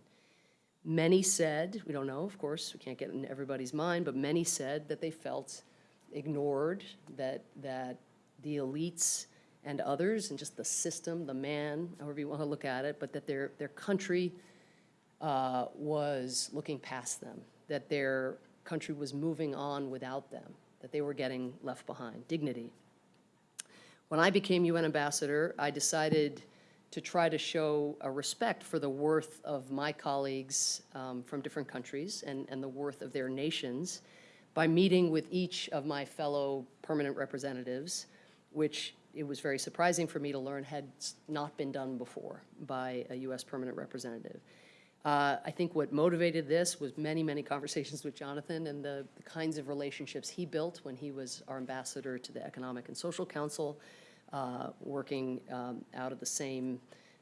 Many said, we don't know, of course, we can't get in everybody's mind, but many said that they felt ignored, that, that the elites and others, and just the system, the man, however you want to look at it, but that their, their country uh, was looking past them, that their country was moving on without them, that they were getting left behind, dignity. When I became UN ambassador, I decided to try to show a respect for the worth of my colleagues um, from different countries and, and the worth of their nations by meeting with each of my fellow permanent representatives, which it was very surprising for me to learn had not been done before by a U.S. permanent representative. Uh, I think what motivated this was many, many conversations with Jonathan and the, the, kinds of relationships he built when he was our ambassador to the Economic and Social Council, uh, working um, out of the same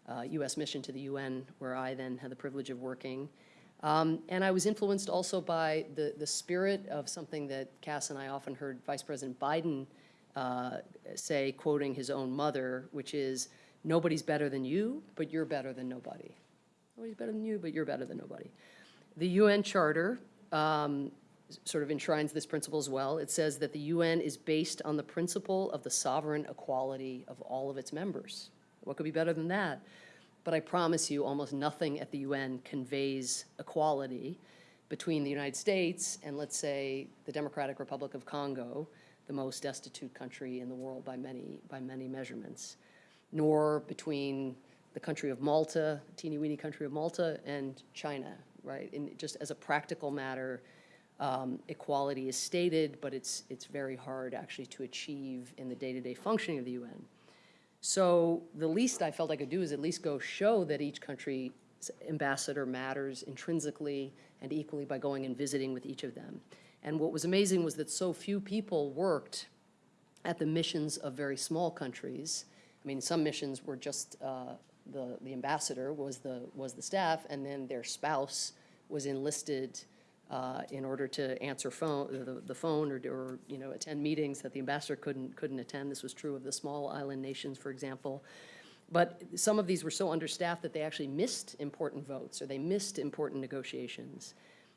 uh, U.S. mission to the UN, where I then had the privilege of working. Um, and I was influenced also by the, the spirit of something that Cass and I often heard Vice President Biden uh, say, quoting his own mother, which is, nobody's better than you, but you're better than nobody. Nobody's better than you, but you're better than nobody. The UN Charter um, sort of enshrines this principle as well. It says that the UN is based on the principle of the sovereign equality of all of its members. What could be better than that? But I promise you, almost nothing at the UN conveys equality between the United States and, let's say, the Democratic Republic of Congo, the most destitute country in the world by many, by many measurements, nor between the country of Malta, teeny weeny country of Malta, and China, right? And just as a practical matter, um, equality is stated, but it's, it's very hard actually to achieve in the day-to-day functioning of the UN. So the least I felt I could do is at least go show that each country's ambassador matters intrinsically and equally by going and visiting with each of them. And what was amazing was that so few people worked at the missions of very small countries. I mean, some missions were just uh, the, the ambassador was the, was the staff, and then their spouse was enlisted uh, in order to answer phone, the, the phone or, or, you know, attend meetings that the ambassador couldn't, couldn't attend. This was true of the small island nations, for example. But some of these were so understaffed that they actually missed important votes or they missed important negotiations.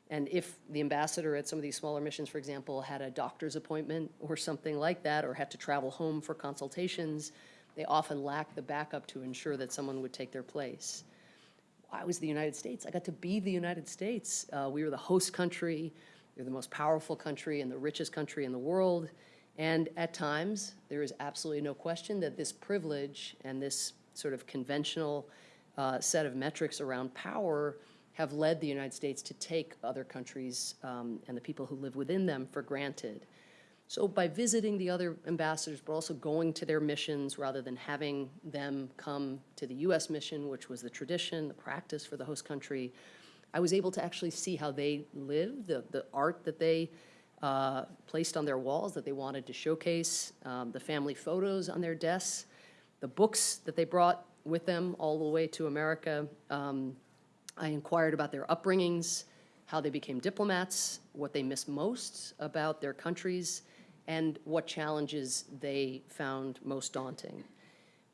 And if the ambassador at some of these smaller missions, for example, had a doctor's appointment or something like that, or had to travel home for consultations, they often lack the backup to ensure that someone would take their place. I was the United States. I got to be the United States. Uh, we were the host country. We were the most powerful country and the richest country in the world. And at times, there is absolutely no question that this privilege and this sort of conventional uh, set of metrics around power have led the United States to take other countries um, and the people who live within them for granted. So by visiting the other ambassadors, but also going to their missions rather than having them come to the US mission, which was the tradition, the practice for the host country, I was able to actually see how they live, the, the art that they uh, placed on their walls that they wanted to showcase, um, the family photos on their desks, the books that they brought with them all the way to America. Um, I inquired about their upbringings, how they became diplomats, what they miss most about their countries, and what challenges they found most daunting.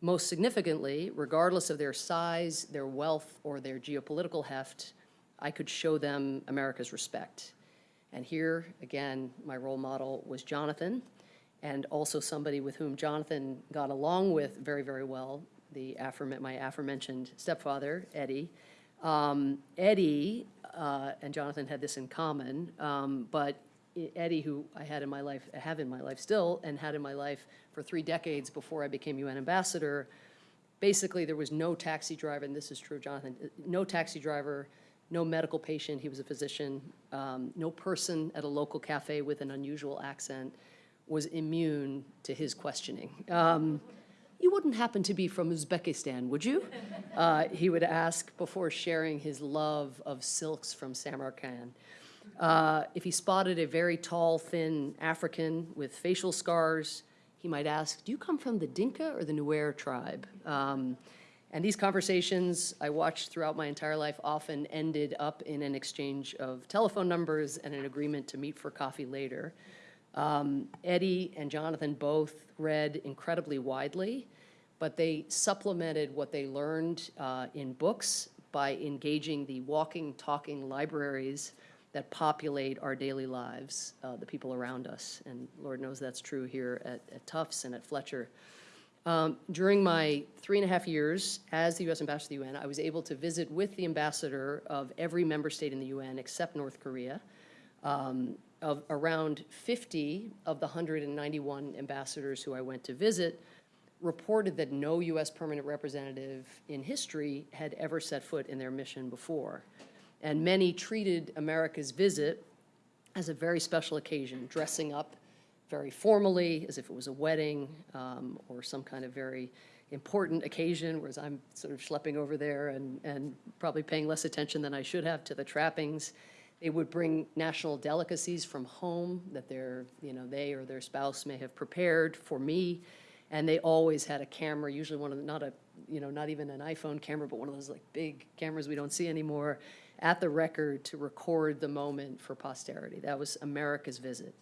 Most significantly, regardless of their size, their wealth, or their geopolitical heft, I could show them America's respect. And here, again, my role model was Jonathan, and also somebody with whom Jonathan got along with very, very well, the my aforementioned stepfather, Eddie. Um, Eddie uh, and Jonathan had this in common, um, but Eddie, who I had in my life, have in my life still, and had in my life for three decades before I became UN ambassador, basically there was no taxi driver, and this is true, Jonathan, no taxi driver, no medical patient, he was a physician, um, no person at a local cafe with an unusual accent was immune to his questioning. Um, you wouldn't happen to be from Uzbekistan, would you? Uh, he would ask before sharing his love of silks from Samarkand. Uh, if he spotted a very tall, thin African with facial scars, he might ask, do you come from the Dinka or the Nuer tribe? Um, and these conversations I watched throughout my entire life often ended up in an exchange of telephone numbers and an agreement to meet for coffee later. Um, Eddie and Jonathan both read incredibly widely, but they supplemented what they learned uh, in books by engaging the walking, talking libraries that populate our daily lives, uh, the people around us. And Lord knows that's true here at, at Tufts and at Fletcher. Um, during my three and a half years as the U.S. Ambassador to the UN, I was able to visit with the ambassador of every member state in the UN except North Korea. Um, of around 50 of the 191 ambassadors who I went to visit reported that no U.S. permanent representative in history had ever set foot in their mission before. And many treated America's visit as a very special occasion, dressing up very formally, as if it was a wedding um, or some kind of very important occasion, whereas I'm sort of schlepping over there and, and probably paying less attention than I should have to the trappings. They would bring national delicacies from home that their, you know, they or their spouse may have prepared for me. And they always had a camera, usually one of the, not a, you know, not even an iPhone camera, but one of those like big cameras we don't see anymore at the record to record the moment for posterity. That was America's visit.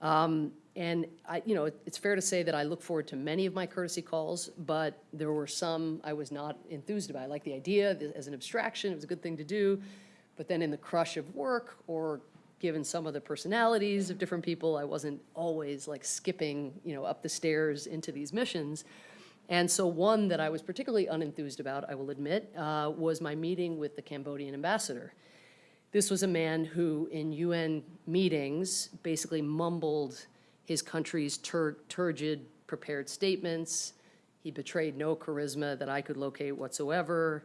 Um, and I, you know, it, it's fair to say that I look forward to many of my courtesy calls, but there were some I was not enthused about. I like the idea as an abstraction, it was a good thing to do, but then in the crush of work or given some of the personalities of different people, I wasn't always like skipping, you know, up the stairs into these missions. And so one that I was particularly unenthused about, I will admit, uh, was my meeting with the Cambodian ambassador. This was a man who, in UN meetings, basically mumbled his country's tur turgid prepared statements. He betrayed no charisma that I could locate whatsoever.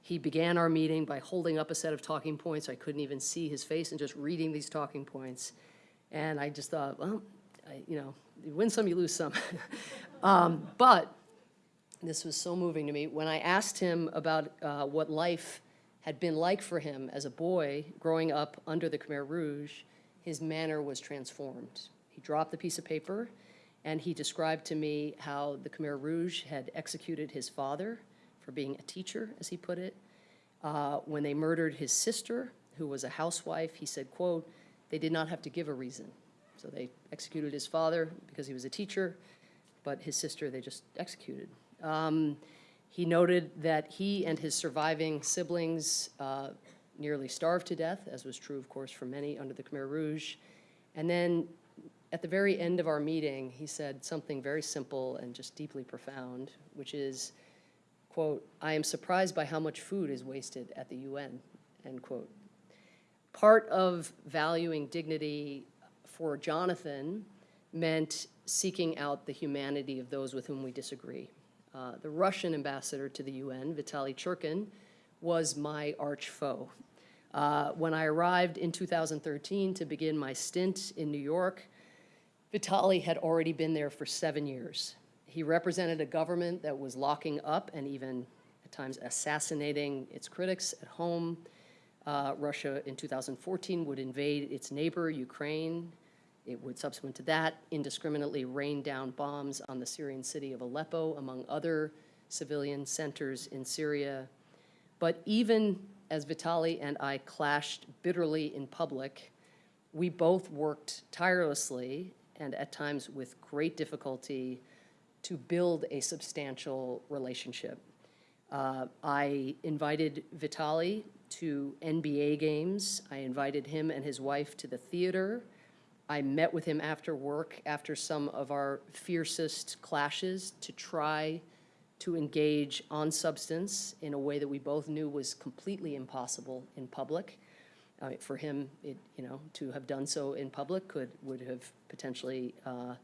He began our meeting by holding up a set of talking points. I couldn't even see his face and just reading these talking points. And I just thought, well, I, you know, you win some, you lose some. um, but this was so moving to me. When I asked him about uh, what life had been like for him as a boy growing up under the Khmer Rouge, his manner was transformed. He dropped the piece of paper and he described to me how the Khmer Rouge had executed his father for being a teacher, as he put it. Uh, when they murdered his sister, who was a housewife, he said, quote, they did not have to give a reason. So they executed his father because he was a teacher, but his sister they just executed. Um, he noted that he and his surviving siblings uh, nearly starved to death, as was true, of course, for many under the Khmer Rouge. And then at the very end of our meeting, he said something very simple and just deeply profound, which is, quote, I am surprised by how much food is wasted at the UN, end quote. Part of valuing dignity for Jonathan meant seeking out the humanity of those with whom we disagree. Uh, the Russian ambassador to the UN, Vitaly Churkin, was my arch foe. Uh, when I arrived in 2013 to begin my stint in New York, Vitaly had already been there for seven years. He represented a government that was locking up and even at times assassinating its critics at home. Uh, Russia in 2014 would invade its neighbor, Ukraine. It would, subsequent to that, indiscriminately rain down bombs on the Syrian city of Aleppo, among other civilian centers in Syria. But even as Vitaly and I clashed bitterly in public, we both worked tirelessly and at times with great difficulty to build a substantial relationship. Uh, I invited Vitaly to NBA games. I invited him and his wife to the theater. I met with him after work, after some of our fiercest clashes, to try to engage on substance in a way that we both knew was completely impossible in public. Uh, for him, it, you know, to have done so in public could would have potentially uh,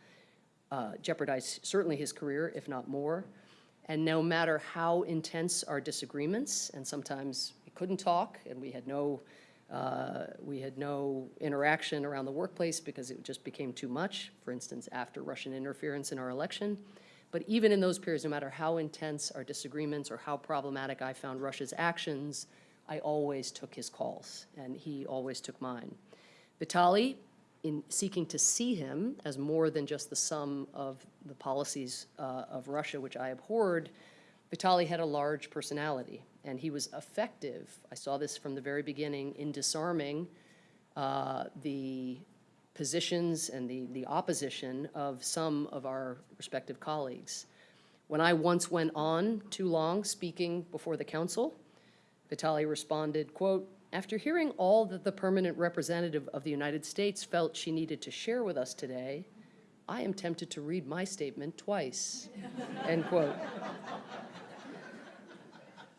uh, jeopardized certainly his career, if not more. And no matter how intense our disagreements, and sometimes we couldn't talk, and we had no uh, we had no interaction around the workplace because it just became too much, for instance, after Russian interference in our election. But even in those periods, no matter how intense our disagreements or how problematic I found Russia's actions, I always took his calls, and he always took mine. Vitaly, in seeking to see him as more than just the sum of the policies uh, of Russia, which I abhorred, Vitaly had a large personality, and he was effective. I saw this from the very beginning in disarming uh, the positions and the, the opposition of some of our respective colleagues. When I once went on too long speaking before the council, Vitaly responded, quote, after hearing all that the permanent representative of the United States felt she needed to share with us today, I am tempted to read my statement twice, end quote.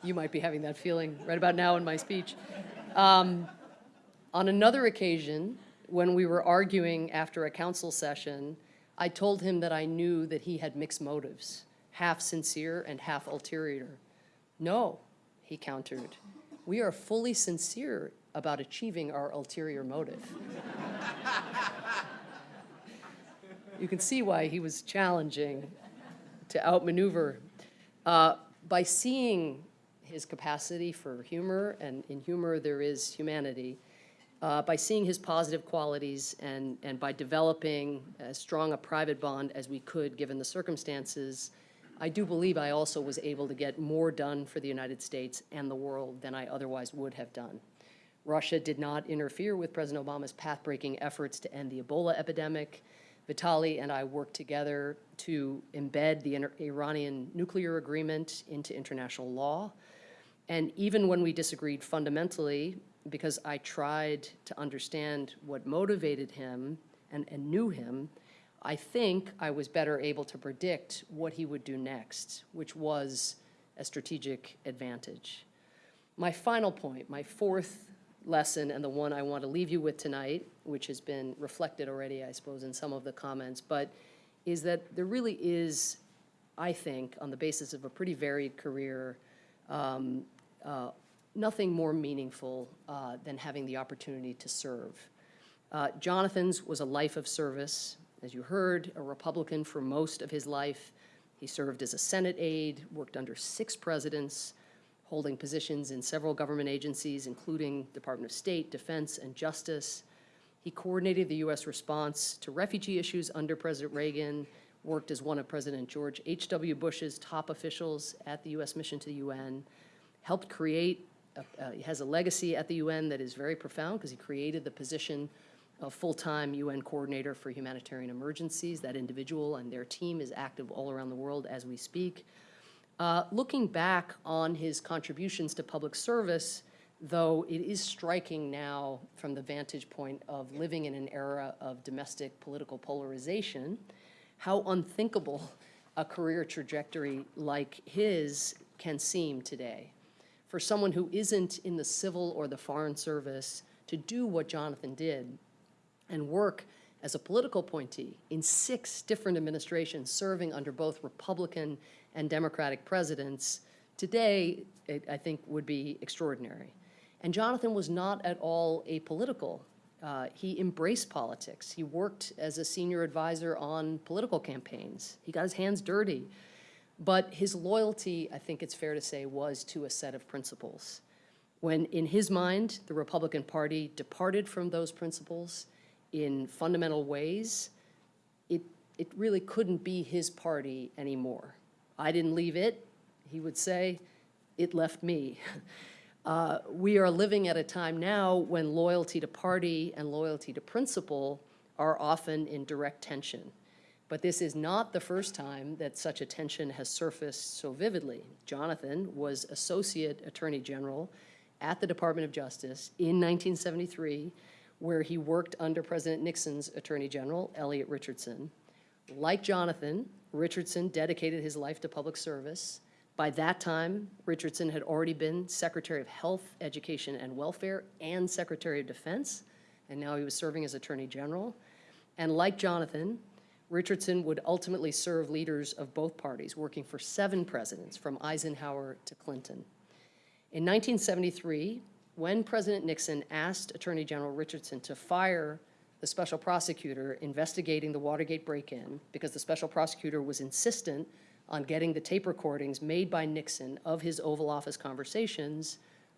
You might be having that feeling right about now in my speech. Um, on another occasion, when we were arguing after a council session, I told him that I knew that he had mixed motives, half sincere and half ulterior. No, he countered. We are fully sincere about achieving our ulterior motive. you can see why he was challenging to outmaneuver. Uh, by seeing his capacity for humor, and in humor there is humanity, uh, by seeing his positive qualities and, and by developing as strong a private bond as we could given the circumstances, I do believe I also was able to get more done for the United States and the world than I otherwise would have done. Russia did not interfere with President Obama's path-breaking efforts to end the Ebola epidemic. Vitaly and I worked together to embed the Iranian nuclear agreement into international law. And even when we disagreed fundamentally, because I tried to understand what motivated him and, and knew him, I think I was better able to predict what he would do next, which was a strategic advantage. My final point, my fourth lesson and the one I want to leave you with tonight, which has been reflected already, I suppose, in some of the comments, but is that there really is, I think, on the basis of a pretty varied career, um, uh, nothing more meaningful uh, than having the opportunity to serve. Uh, Jonathan's was a life of service. As you heard, a Republican for most of his life. He served as a Senate aide, worked under six presidents, holding positions in several government agencies, including Department of State, Defense, and Justice. He coordinated the U.S. response to refugee issues under President Reagan, worked as one of President George H.W. Bush's top officials at the U.S. mission to the UN, helped create, a, uh, he has a legacy at the UN that is very profound because he created the position of full-time UN coordinator for humanitarian emergencies. That individual and their team is active all around the world as we speak. Uh, looking back on his contributions to public service, though it is striking now from the vantage point of living in an era of domestic political polarization, how unthinkable a career trajectory like his can seem today. For someone who isn't in the civil or the foreign service to do what Jonathan did and work as a political appointee in six different administrations serving under both Republican and Democratic presidents, today, it, I think, would be extraordinary. And Jonathan was not at all apolitical. Uh, he embraced politics. He worked as a senior advisor on political campaigns. He got his hands dirty. But his loyalty, I think it's fair to say, was to a set of principles. When, in his mind, the Republican Party departed from those principles in fundamental ways, it, it really couldn't be his party anymore. I didn't leave it, he would say, it left me. Uh, we are living at a time now when loyalty to party and loyalty to principle are often in direct tension. But this is not the first time that such a tension has surfaced so vividly. Jonathan was Associate Attorney General at the Department of Justice in 1973, where he worked under President Nixon's Attorney General, Elliot Richardson. Like Jonathan, Richardson dedicated his life to public service. By that time, Richardson had already been Secretary of Health, Education, and Welfare and Secretary of Defense, and now he was serving as Attorney General. And like Jonathan, Richardson would ultimately serve leaders of both parties, working for seven presidents, from Eisenhower to Clinton. In 1973, when President Nixon asked Attorney General Richardson to fire the special prosecutor investigating the Watergate break-in because the special prosecutor was insistent on getting the tape recordings made by Nixon of his Oval Office conversations,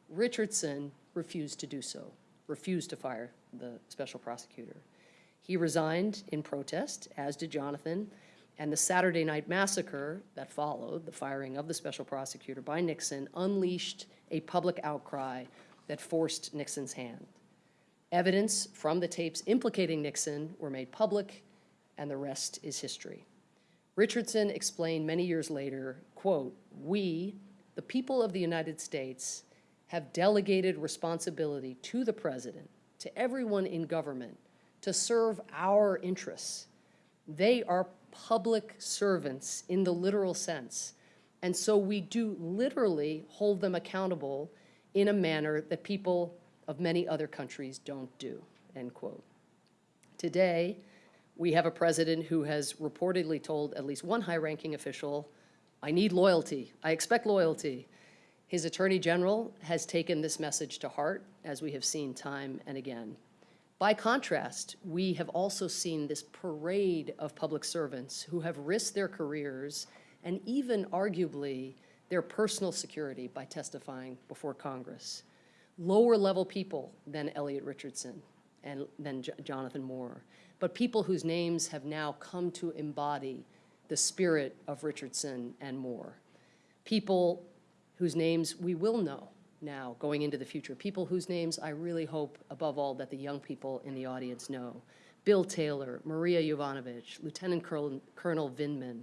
Richardson refused to do so, refused to fire the special prosecutor. He resigned in protest, as did Jonathan, and the Saturday night massacre that followed, the firing of the special prosecutor by Nixon, unleashed a public outcry that forced Nixon's hand. Evidence from the tapes implicating Nixon were made public, and the rest is history. Richardson explained many years later, quote, we, the people of the United States, have delegated responsibility to the president, to everyone in government, to serve our interests. They are public servants in the literal sense. And so we do literally hold them accountable in a manner that people of many other countries don't do, end quote. Today, we have a president who has reportedly told at least one high-ranking official, I need loyalty, I expect loyalty. His attorney general has taken this message to heart, as we have seen time and again. By contrast, we have also seen this parade of public servants who have risked their careers and even arguably their personal security by testifying before Congress lower level people than Elliot Richardson and than J Jonathan Moore, but people whose names have now come to embody the spirit of Richardson and Moore. People whose names we will know now going into the future, people whose names I really hope above all that the young people in the audience know. Bill Taylor, Maria Yovanovitch, Lieutenant Colonel, Vindman,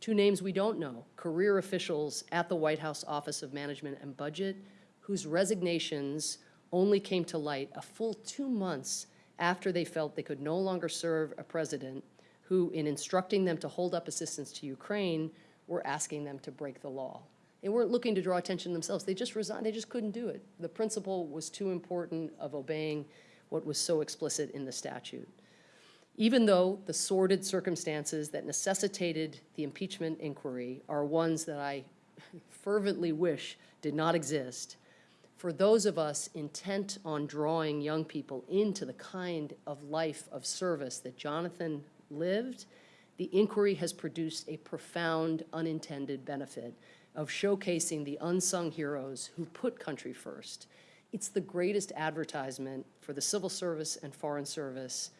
two names we don't know, career officials at the White House Office of Management and Budget whose resignations only came to light a full two months after they felt they could no longer serve a president who, in instructing them to hold up assistance to Ukraine, were asking them to break the law. They weren't looking to draw attention themselves. They just resigned. They just couldn't do it. The principle was too important of obeying what was so explicit in the statute. Even though the sordid circumstances that necessitated the impeachment inquiry are ones that I fervently wish did not exist, for those of us intent on drawing young people into the kind of life of service that Jonathan lived, the inquiry has produced a profound unintended benefit of showcasing the unsung heroes who put country first. It's the greatest advertisement for the civil service and foreign service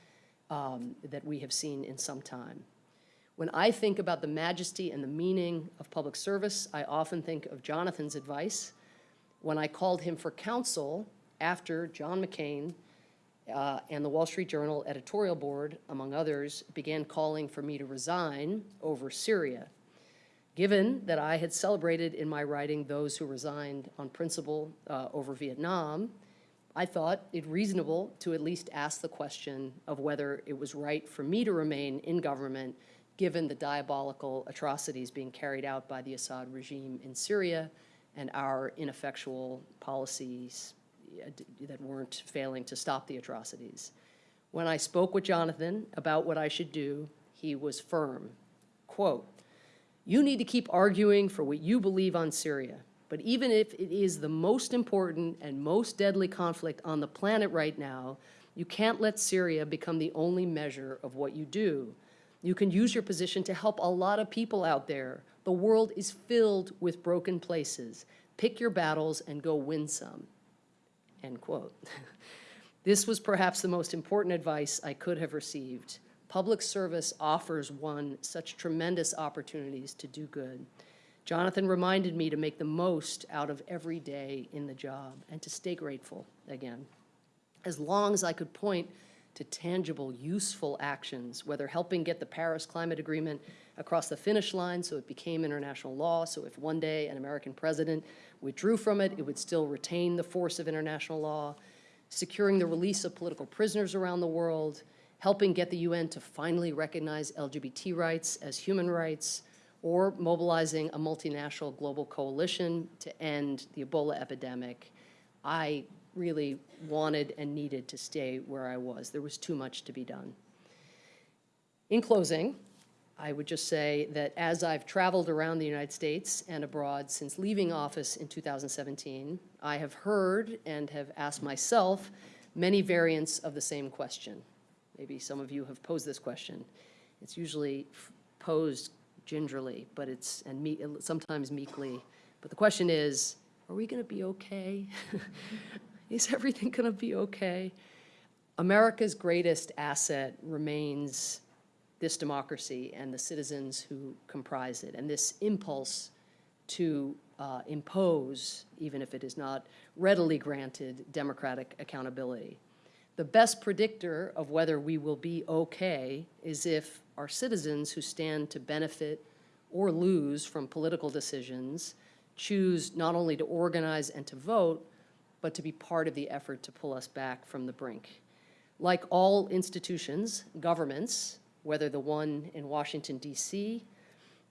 um, that we have seen in some time. When I think about the majesty and the meaning of public service, I often think of Jonathan's advice. When I called him for counsel after John McCain uh, and the Wall Street Journal editorial board, among others, began calling for me to resign over Syria. Given that I had celebrated in my writing those who resigned on principle uh, over Vietnam, I thought it reasonable to at least ask the question of whether it was right for me to remain in government given the diabolical atrocities being carried out by the Assad regime in Syria and our ineffectual policies uh, that weren't failing to stop the atrocities. When I spoke with Jonathan about what I should do, he was firm. Quote, you need to keep arguing for what you believe on Syria. But even if it is the most important and most deadly conflict on the planet right now, you can't let Syria become the only measure of what you do. You can use your position to help a lot of people out there. The world is filled with broken places. Pick your battles and go win some end quote. this was perhaps the most important advice I could have received. Public service offers one such tremendous opportunities to do good. Jonathan reminded me to make the most out of every day in the job and to stay grateful again. As long as I could point to tangible, useful actions, whether helping get the Paris Climate Agreement across the finish line so it became international law, so if one day an American president withdrew from it, it would still retain the force of international law, securing the release of political prisoners around the world, helping get the UN to finally recognize LGBT rights as human rights, or mobilizing a multinational global coalition to end the Ebola epidemic. I really wanted and needed to stay where I was. There was too much to be done. In closing, I would just say that as I've traveled around the United States and abroad since leaving office in 2017, I have heard and have asked myself many variants of the same question. Maybe some of you have posed this question. It's usually posed gingerly, but it's, and me, sometimes meekly. But the question is, are we going to be okay? is everything going to be okay? America's greatest asset remains this democracy and the citizens who comprise it, and this impulse to uh, impose, even if it is not readily granted, democratic accountability. The best predictor of whether we will be okay is if our citizens who stand to benefit or lose from political decisions choose not only to organize and to vote, but to be part of the effort to pull us back from the brink. Like all institutions, governments, whether the one in Washington, D.C.,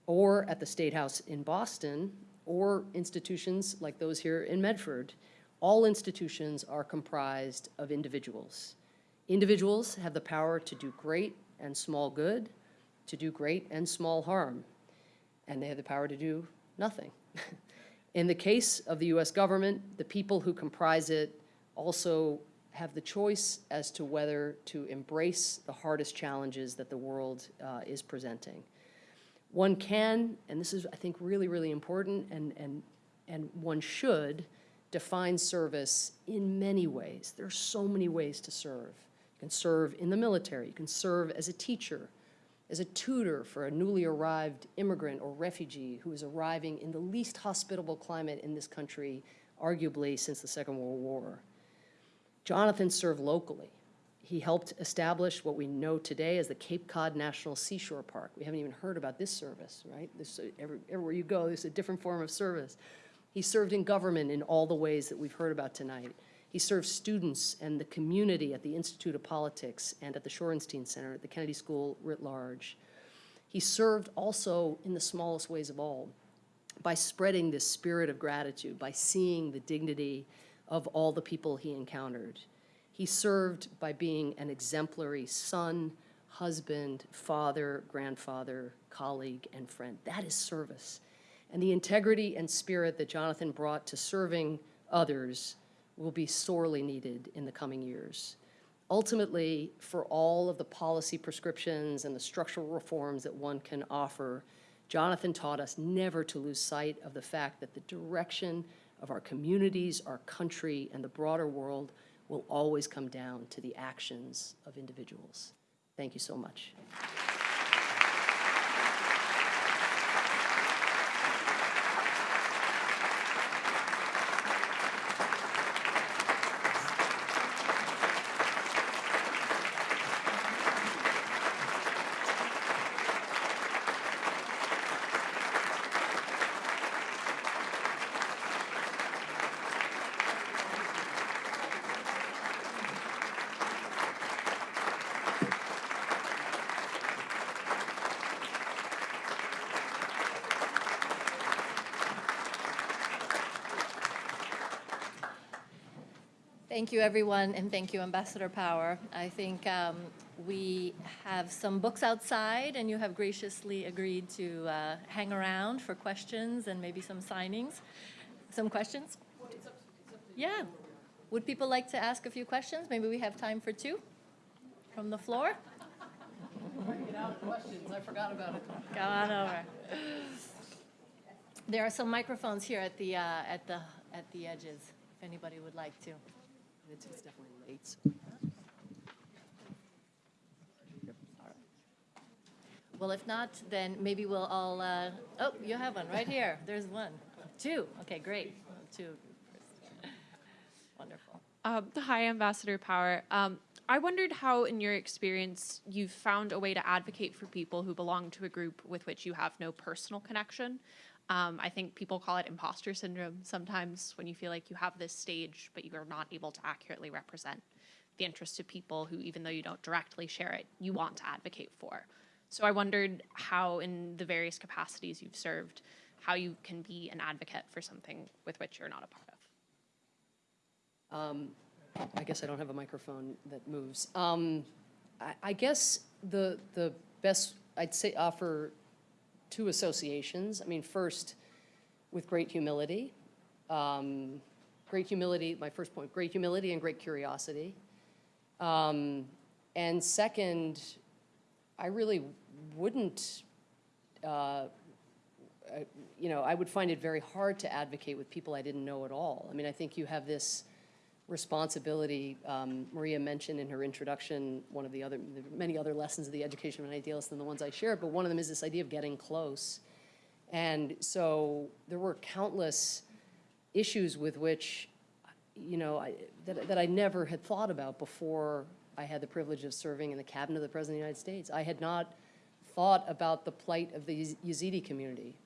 or at the State House in Boston, or institutions like those here in Medford, all institutions are comprised of individuals. Individuals have the power to do great and small good, to do great and small harm, and they have the power to do nothing. in the case of the U.S. government, the people who comprise it also have the choice as to whether to embrace the hardest challenges that the world uh, is presenting. One can, and this is, I think, really, really important, and, and, and one should define service in many ways. There are so many ways to serve. You can serve in the military. You can serve as a teacher, as a tutor for a newly arrived immigrant or refugee who is arriving in the least hospitable climate in this country, arguably since the Second World War. Jonathan served locally. He helped establish what we know today as the Cape Cod National Seashore Park. We haven't even heard about this service, right? This, every, everywhere you go, there's a different form of service. He served in government in all the ways that we've heard about tonight. He served students and the community at the Institute of Politics and at the Shorenstein Center at the Kennedy School writ large. He served also in the smallest ways of all by spreading this spirit of gratitude, by seeing the dignity of all the people he encountered. He served by being an exemplary son, husband, father, grandfather, colleague, and friend. That is service. And the integrity and spirit that Jonathan brought to serving others will be sorely needed in the coming years. Ultimately, for all of the policy prescriptions and the structural reforms that one can offer, Jonathan taught us never to lose sight of the fact that the direction of our communities, our country, and the broader world will always come down to the actions of individuals. Thank you so much. Thank you, everyone, and thank you, Ambassador Power. I think um, we have some books outside, and you have graciously agreed to uh, hang around for questions and maybe some signings. Some questions? Yeah. Would people like to ask a few questions? Maybe we have time for two from the floor? Out, questions, I forgot about it. Come on over. There are some microphones here at the, uh, at the, at the edges, if anybody would like to. It's it's definitely late. Well, if not, then maybe we'll all, uh, oh, you have one right here. There's one. Two. Okay, great. Two. Wonderful. Um, hi, Ambassador Power. Um, I wondered how, in your experience, you've found a way to advocate for people who belong to a group with which you have no personal connection. Um, I think people call it imposter syndrome sometimes when you feel like you have this stage, but you are not able to accurately represent the interests of people who, even though you don't directly share it, you want to advocate for. So I wondered how, in the various capacities you've served, how you can be an advocate for something with which you're not a part of. Um, I guess I don't have a microphone that moves. Um, I, I guess the, the best, I'd say offer two associations. I mean, first, with great humility. Um, great humility, my first point, great humility and great curiosity. Um, and second, I really wouldn't, uh, you know, I would find it very hard to advocate with people I didn't know at all. I mean, I think you have this responsibility. Um, Maria mentioned in her introduction one of the other, the many other lessons of the education of an idealist than the ones I shared, but one of them is this idea of getting close. And so there were countless issues with which, you know, I, that, that I never had thought about before I had the privilege of serving in the cabinet of the President of the United States. I had not thought about the plight of the Yazidi community,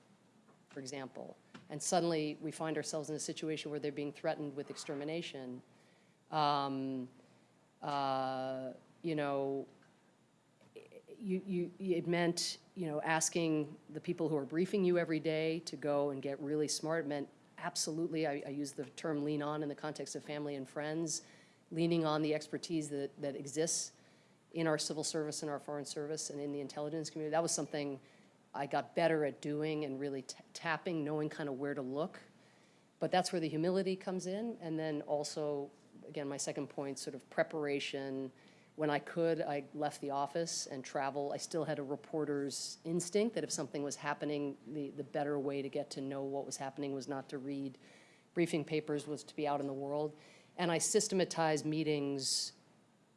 for example. And suddenly we find ourselves in a situation where they're being threatened with extermination um, uh, you know, you, you, it meant, you know, asking the people who are briefing you every day to go and get really smart. It meant absolutely, I, I use the term lean on in the context of family and friends, leaning on the expertise that, that exists in our civil service and our foreign service and in the intelligence community. That was something I got better at doing and really tapping, knowing kind of where to look. But that's where the humility comes in, and then also again, my second point, sort of preparation. When I could, I left the office and travel. I still had a reporter's instinct that if something was happening, the, the better way to get to know what was happening was not to read briefing papers, was to be out in the world. And I systematized meetings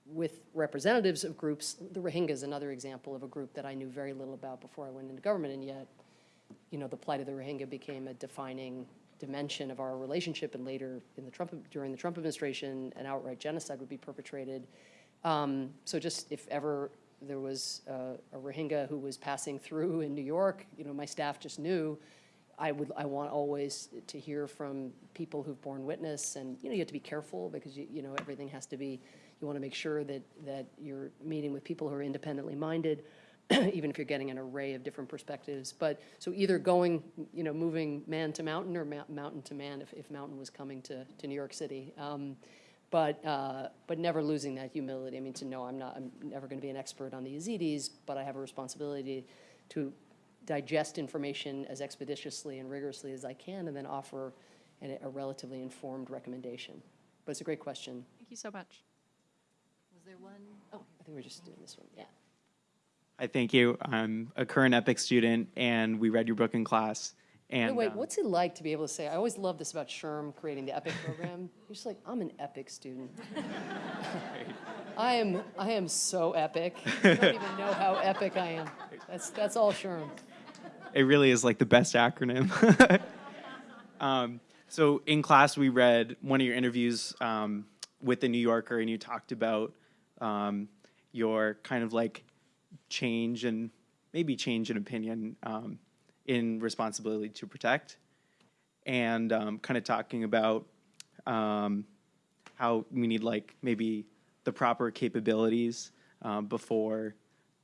with representatives of groups. The Rohingya is another example of a group that I knew very little about before I went into government, and yet, you know, the plight of the Rohingya became a defining dimension of our relationship, and later in the Trump during the Trump administration, an outright genocide would be perpetrated. Um, so just if ever there was a, Rohingya who was passing through in New York, you know, my staff just knew. I would I want always to hear from people who've borne witness, and you know you have to be careful because you you know everything has to be. You want to make sure that that you're meeting with people who are independently minded. even if you're getting an array of different perspectives. But, so either going, you know, moving man to mountain or ma- mountain to man if, if mountain was coming to, to New York City. Um, but, uh, but never losing that humility. I mean, to know I'm not, I'm never going to be an expert on the Yazidis, but I have a responsibility to digest information as expeditiously and rigorously as I can, and then offer an, a relatively informed recommendation. But it's a great question. Thank you so much. Was there one? Oh, I think we're just doing this one. Yeah. Hi, thank you. I'm a current EPIIC student, and we read your book in class. And Wait, um, what's it like to be able to say, I always love this about SHRM creating the EPIIC program. You're just like, I'm an EPIIC student. I am, I am so epic. You don't even know how epic I am. That's, that's all SHRM. it really is like the best acronym. um, so in class, we read one of your interviews um, with the New Yorker, and you talked about um, your kind of like change and maybe change in opinion um, in responsibility to protect, and um, kind of talking about um, how we need like maybe the proper capabilities um, before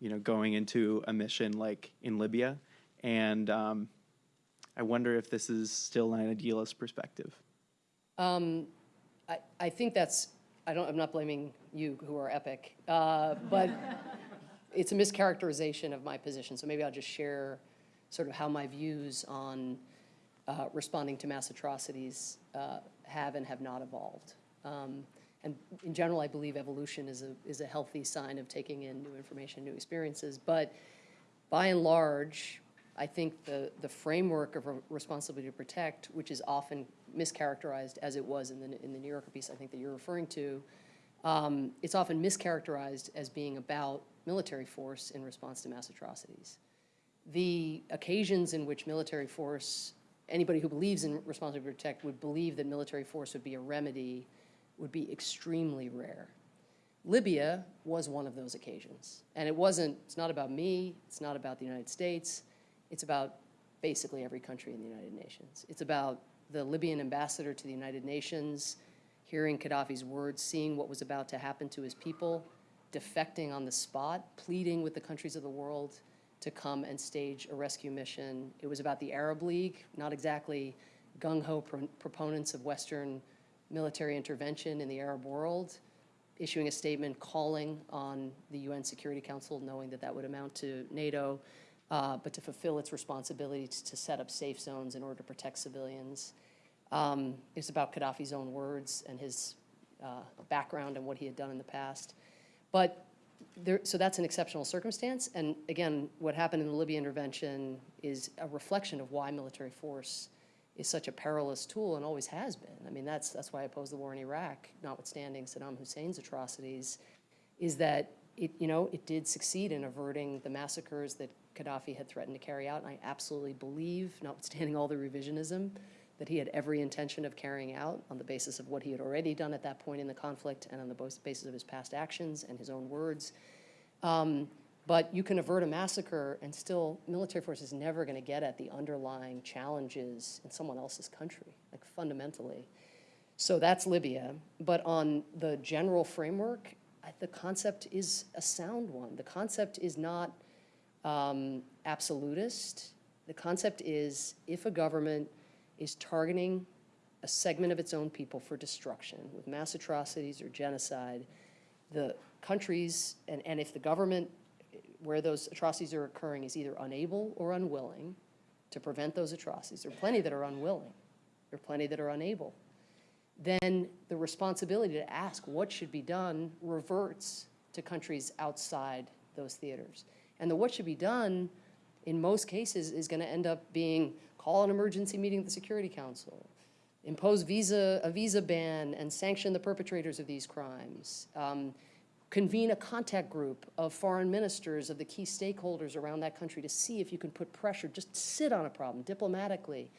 you know going into a mission like in Libya, and um, I wonder if this is still an idealist perspective. Um, I, I think that's, I don't, I'm not blaming you who are epic, uh, but it's a mischaracterization of my position. So maybe I'll just share sort of how my views on uh, responding to mass atrocities uh, have and have not evolved. Um, and in general, I believe evolution is a, is a healthy sign of taking in new information, new experiences. But by and large, I think the, the framework of re- responsibility to protect, which is often mischaracterized as it was in the, in the New Yorker piece I think that you're referring to, um, it's often mischaracterized as being about military force in response to mass atrocities. The occasions in which military force, anybody who believes in responsibility to protect would believe that military force would be a remedy would be extremely rare. Libya was one of those occasions. And it wasn't, it's not about me, it's not about the United States, it's about basically every country in the United Nations. It's about the Libyan ambassador to the United Nations hearing Gaddafi's words, seeing what was about to happen to his people, defecting on the spot, pleading with the countries of the world to come and stage a rescue mission. It was about the Arab League, not exactly gung-ho pro- proponents of Western military intervention in the Arab world, issuing a statement calling on the UN Security Council, knowing that that would amount to NATO, uh, but to fulfill its responsibility to, to set up safe zones in order to protect civilians. Um, it's about Gaddafi's own words and his uh, background and what he had done in the past. But there, so that's an exceptional circumstance. And again, what happened in the Libya intervention is a reflection of why military force is such a perilous tool and always has been. I mean, that's, that's why I opposed the war in Iraq, notwithstanding Saddam Hussein's atrocities, is that it, you know, it did succeed in averting the massacres that Gaddafi had threatened to carry out. And I absolutely believe, notwithstanding all the revisionism, that he had every intention of carrying out on the basis of what he had already done at that point in the conflict and on the basis of his past actions and his own words. Um, but you can avert a massacre and still, military force is never going to get at the underlying challenges in someone else's country, like fundamentally. So that's Libya. But on the general framework, the concept is a sound one. The concept is not um, absolutist. The concept is if a government is targeting a segment of its own people for destruction with mass atrocities or genocide, the countries, and, and if the government where those atrocities are occurring is either unable or unwilling to prevent those atrocities, there are plenty that are unwilling, there are plenty that are unable, then the responsibility to ask what should be done reverts to countries outside those theaters. And the what should be done, in most cases, is going to end up being call an emergency meeting of the Security Council, impose visa, a visa ban and sanction the perpetrators of these crimes, um, convene a contact group of foreign ministers of the key stakeholders around that country to see if you can put pressure, just sit on a problem diplomatically.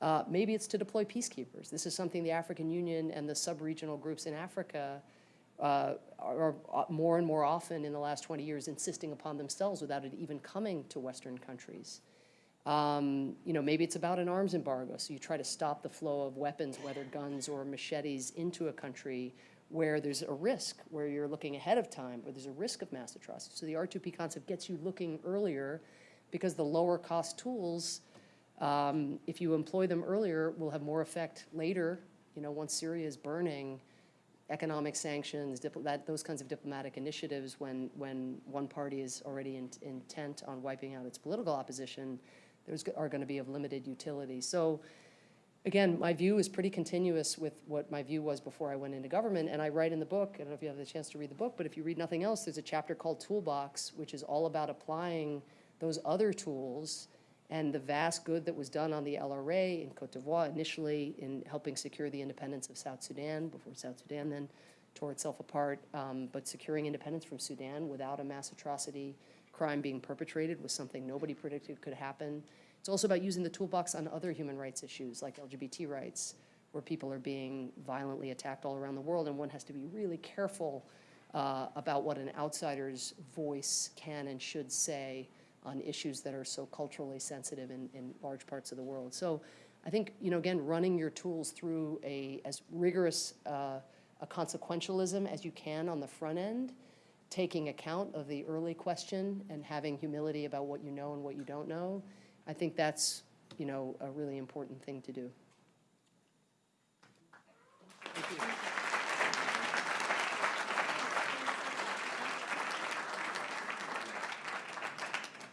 Uh, maybe it's to deploy peacekeepers. This is something the African Union and the sub-regional groups in Africa uh, are, are more and more often in the last 20 years insisting upon themselves without it even coming to Western countries. Um, you know, maybe it's about an arms embargo, so you try to stop the flow of weapons, whether guns or machetes, into a country where there's a risk, where you're looking ahead of time, where there's a risk of mass atrocity. So the R2P concept gets you looking earlier because the lower cost tools, um, if you employ them earlier, will have more effect later. You know, once Syria is burning, economic sanctions, that, those kinds of diplomatic initiatives, when, when one party is already in, intent on wiping out its political opposition, are going to be of limited utility. So again, my view is pretty continuous with what my view was before I went into government. And I write in the book, I don't know if you have the chance to read the book, but if you read nothing else, there's a chapter called Toolbox, which is all about applying those other tools and the vast good that was done on the LRA in Cote d'Ivoire, initially in helping secure the independence of South Sudan, before South Sudan then tore itself apart, um, but securing independence from Sudan without a mass atrocity crime being perpetrated was something nobody predicted could happen. It's also about using the toolbox on other human rights issues like LGBT rights, where people are being violently attacked all around the world, and one has to be really careful uh, about what an outsider's voice can and should say on issues that are so culturally sensitive in, in large parts of the world. So I think, you know, again, running your tools through a as rigorous uh, a consequentialism as you can on the front end, taking account of the early question and having humility about what you know and what you don't know, I think that's, you know, a really important thing to do. Thank you.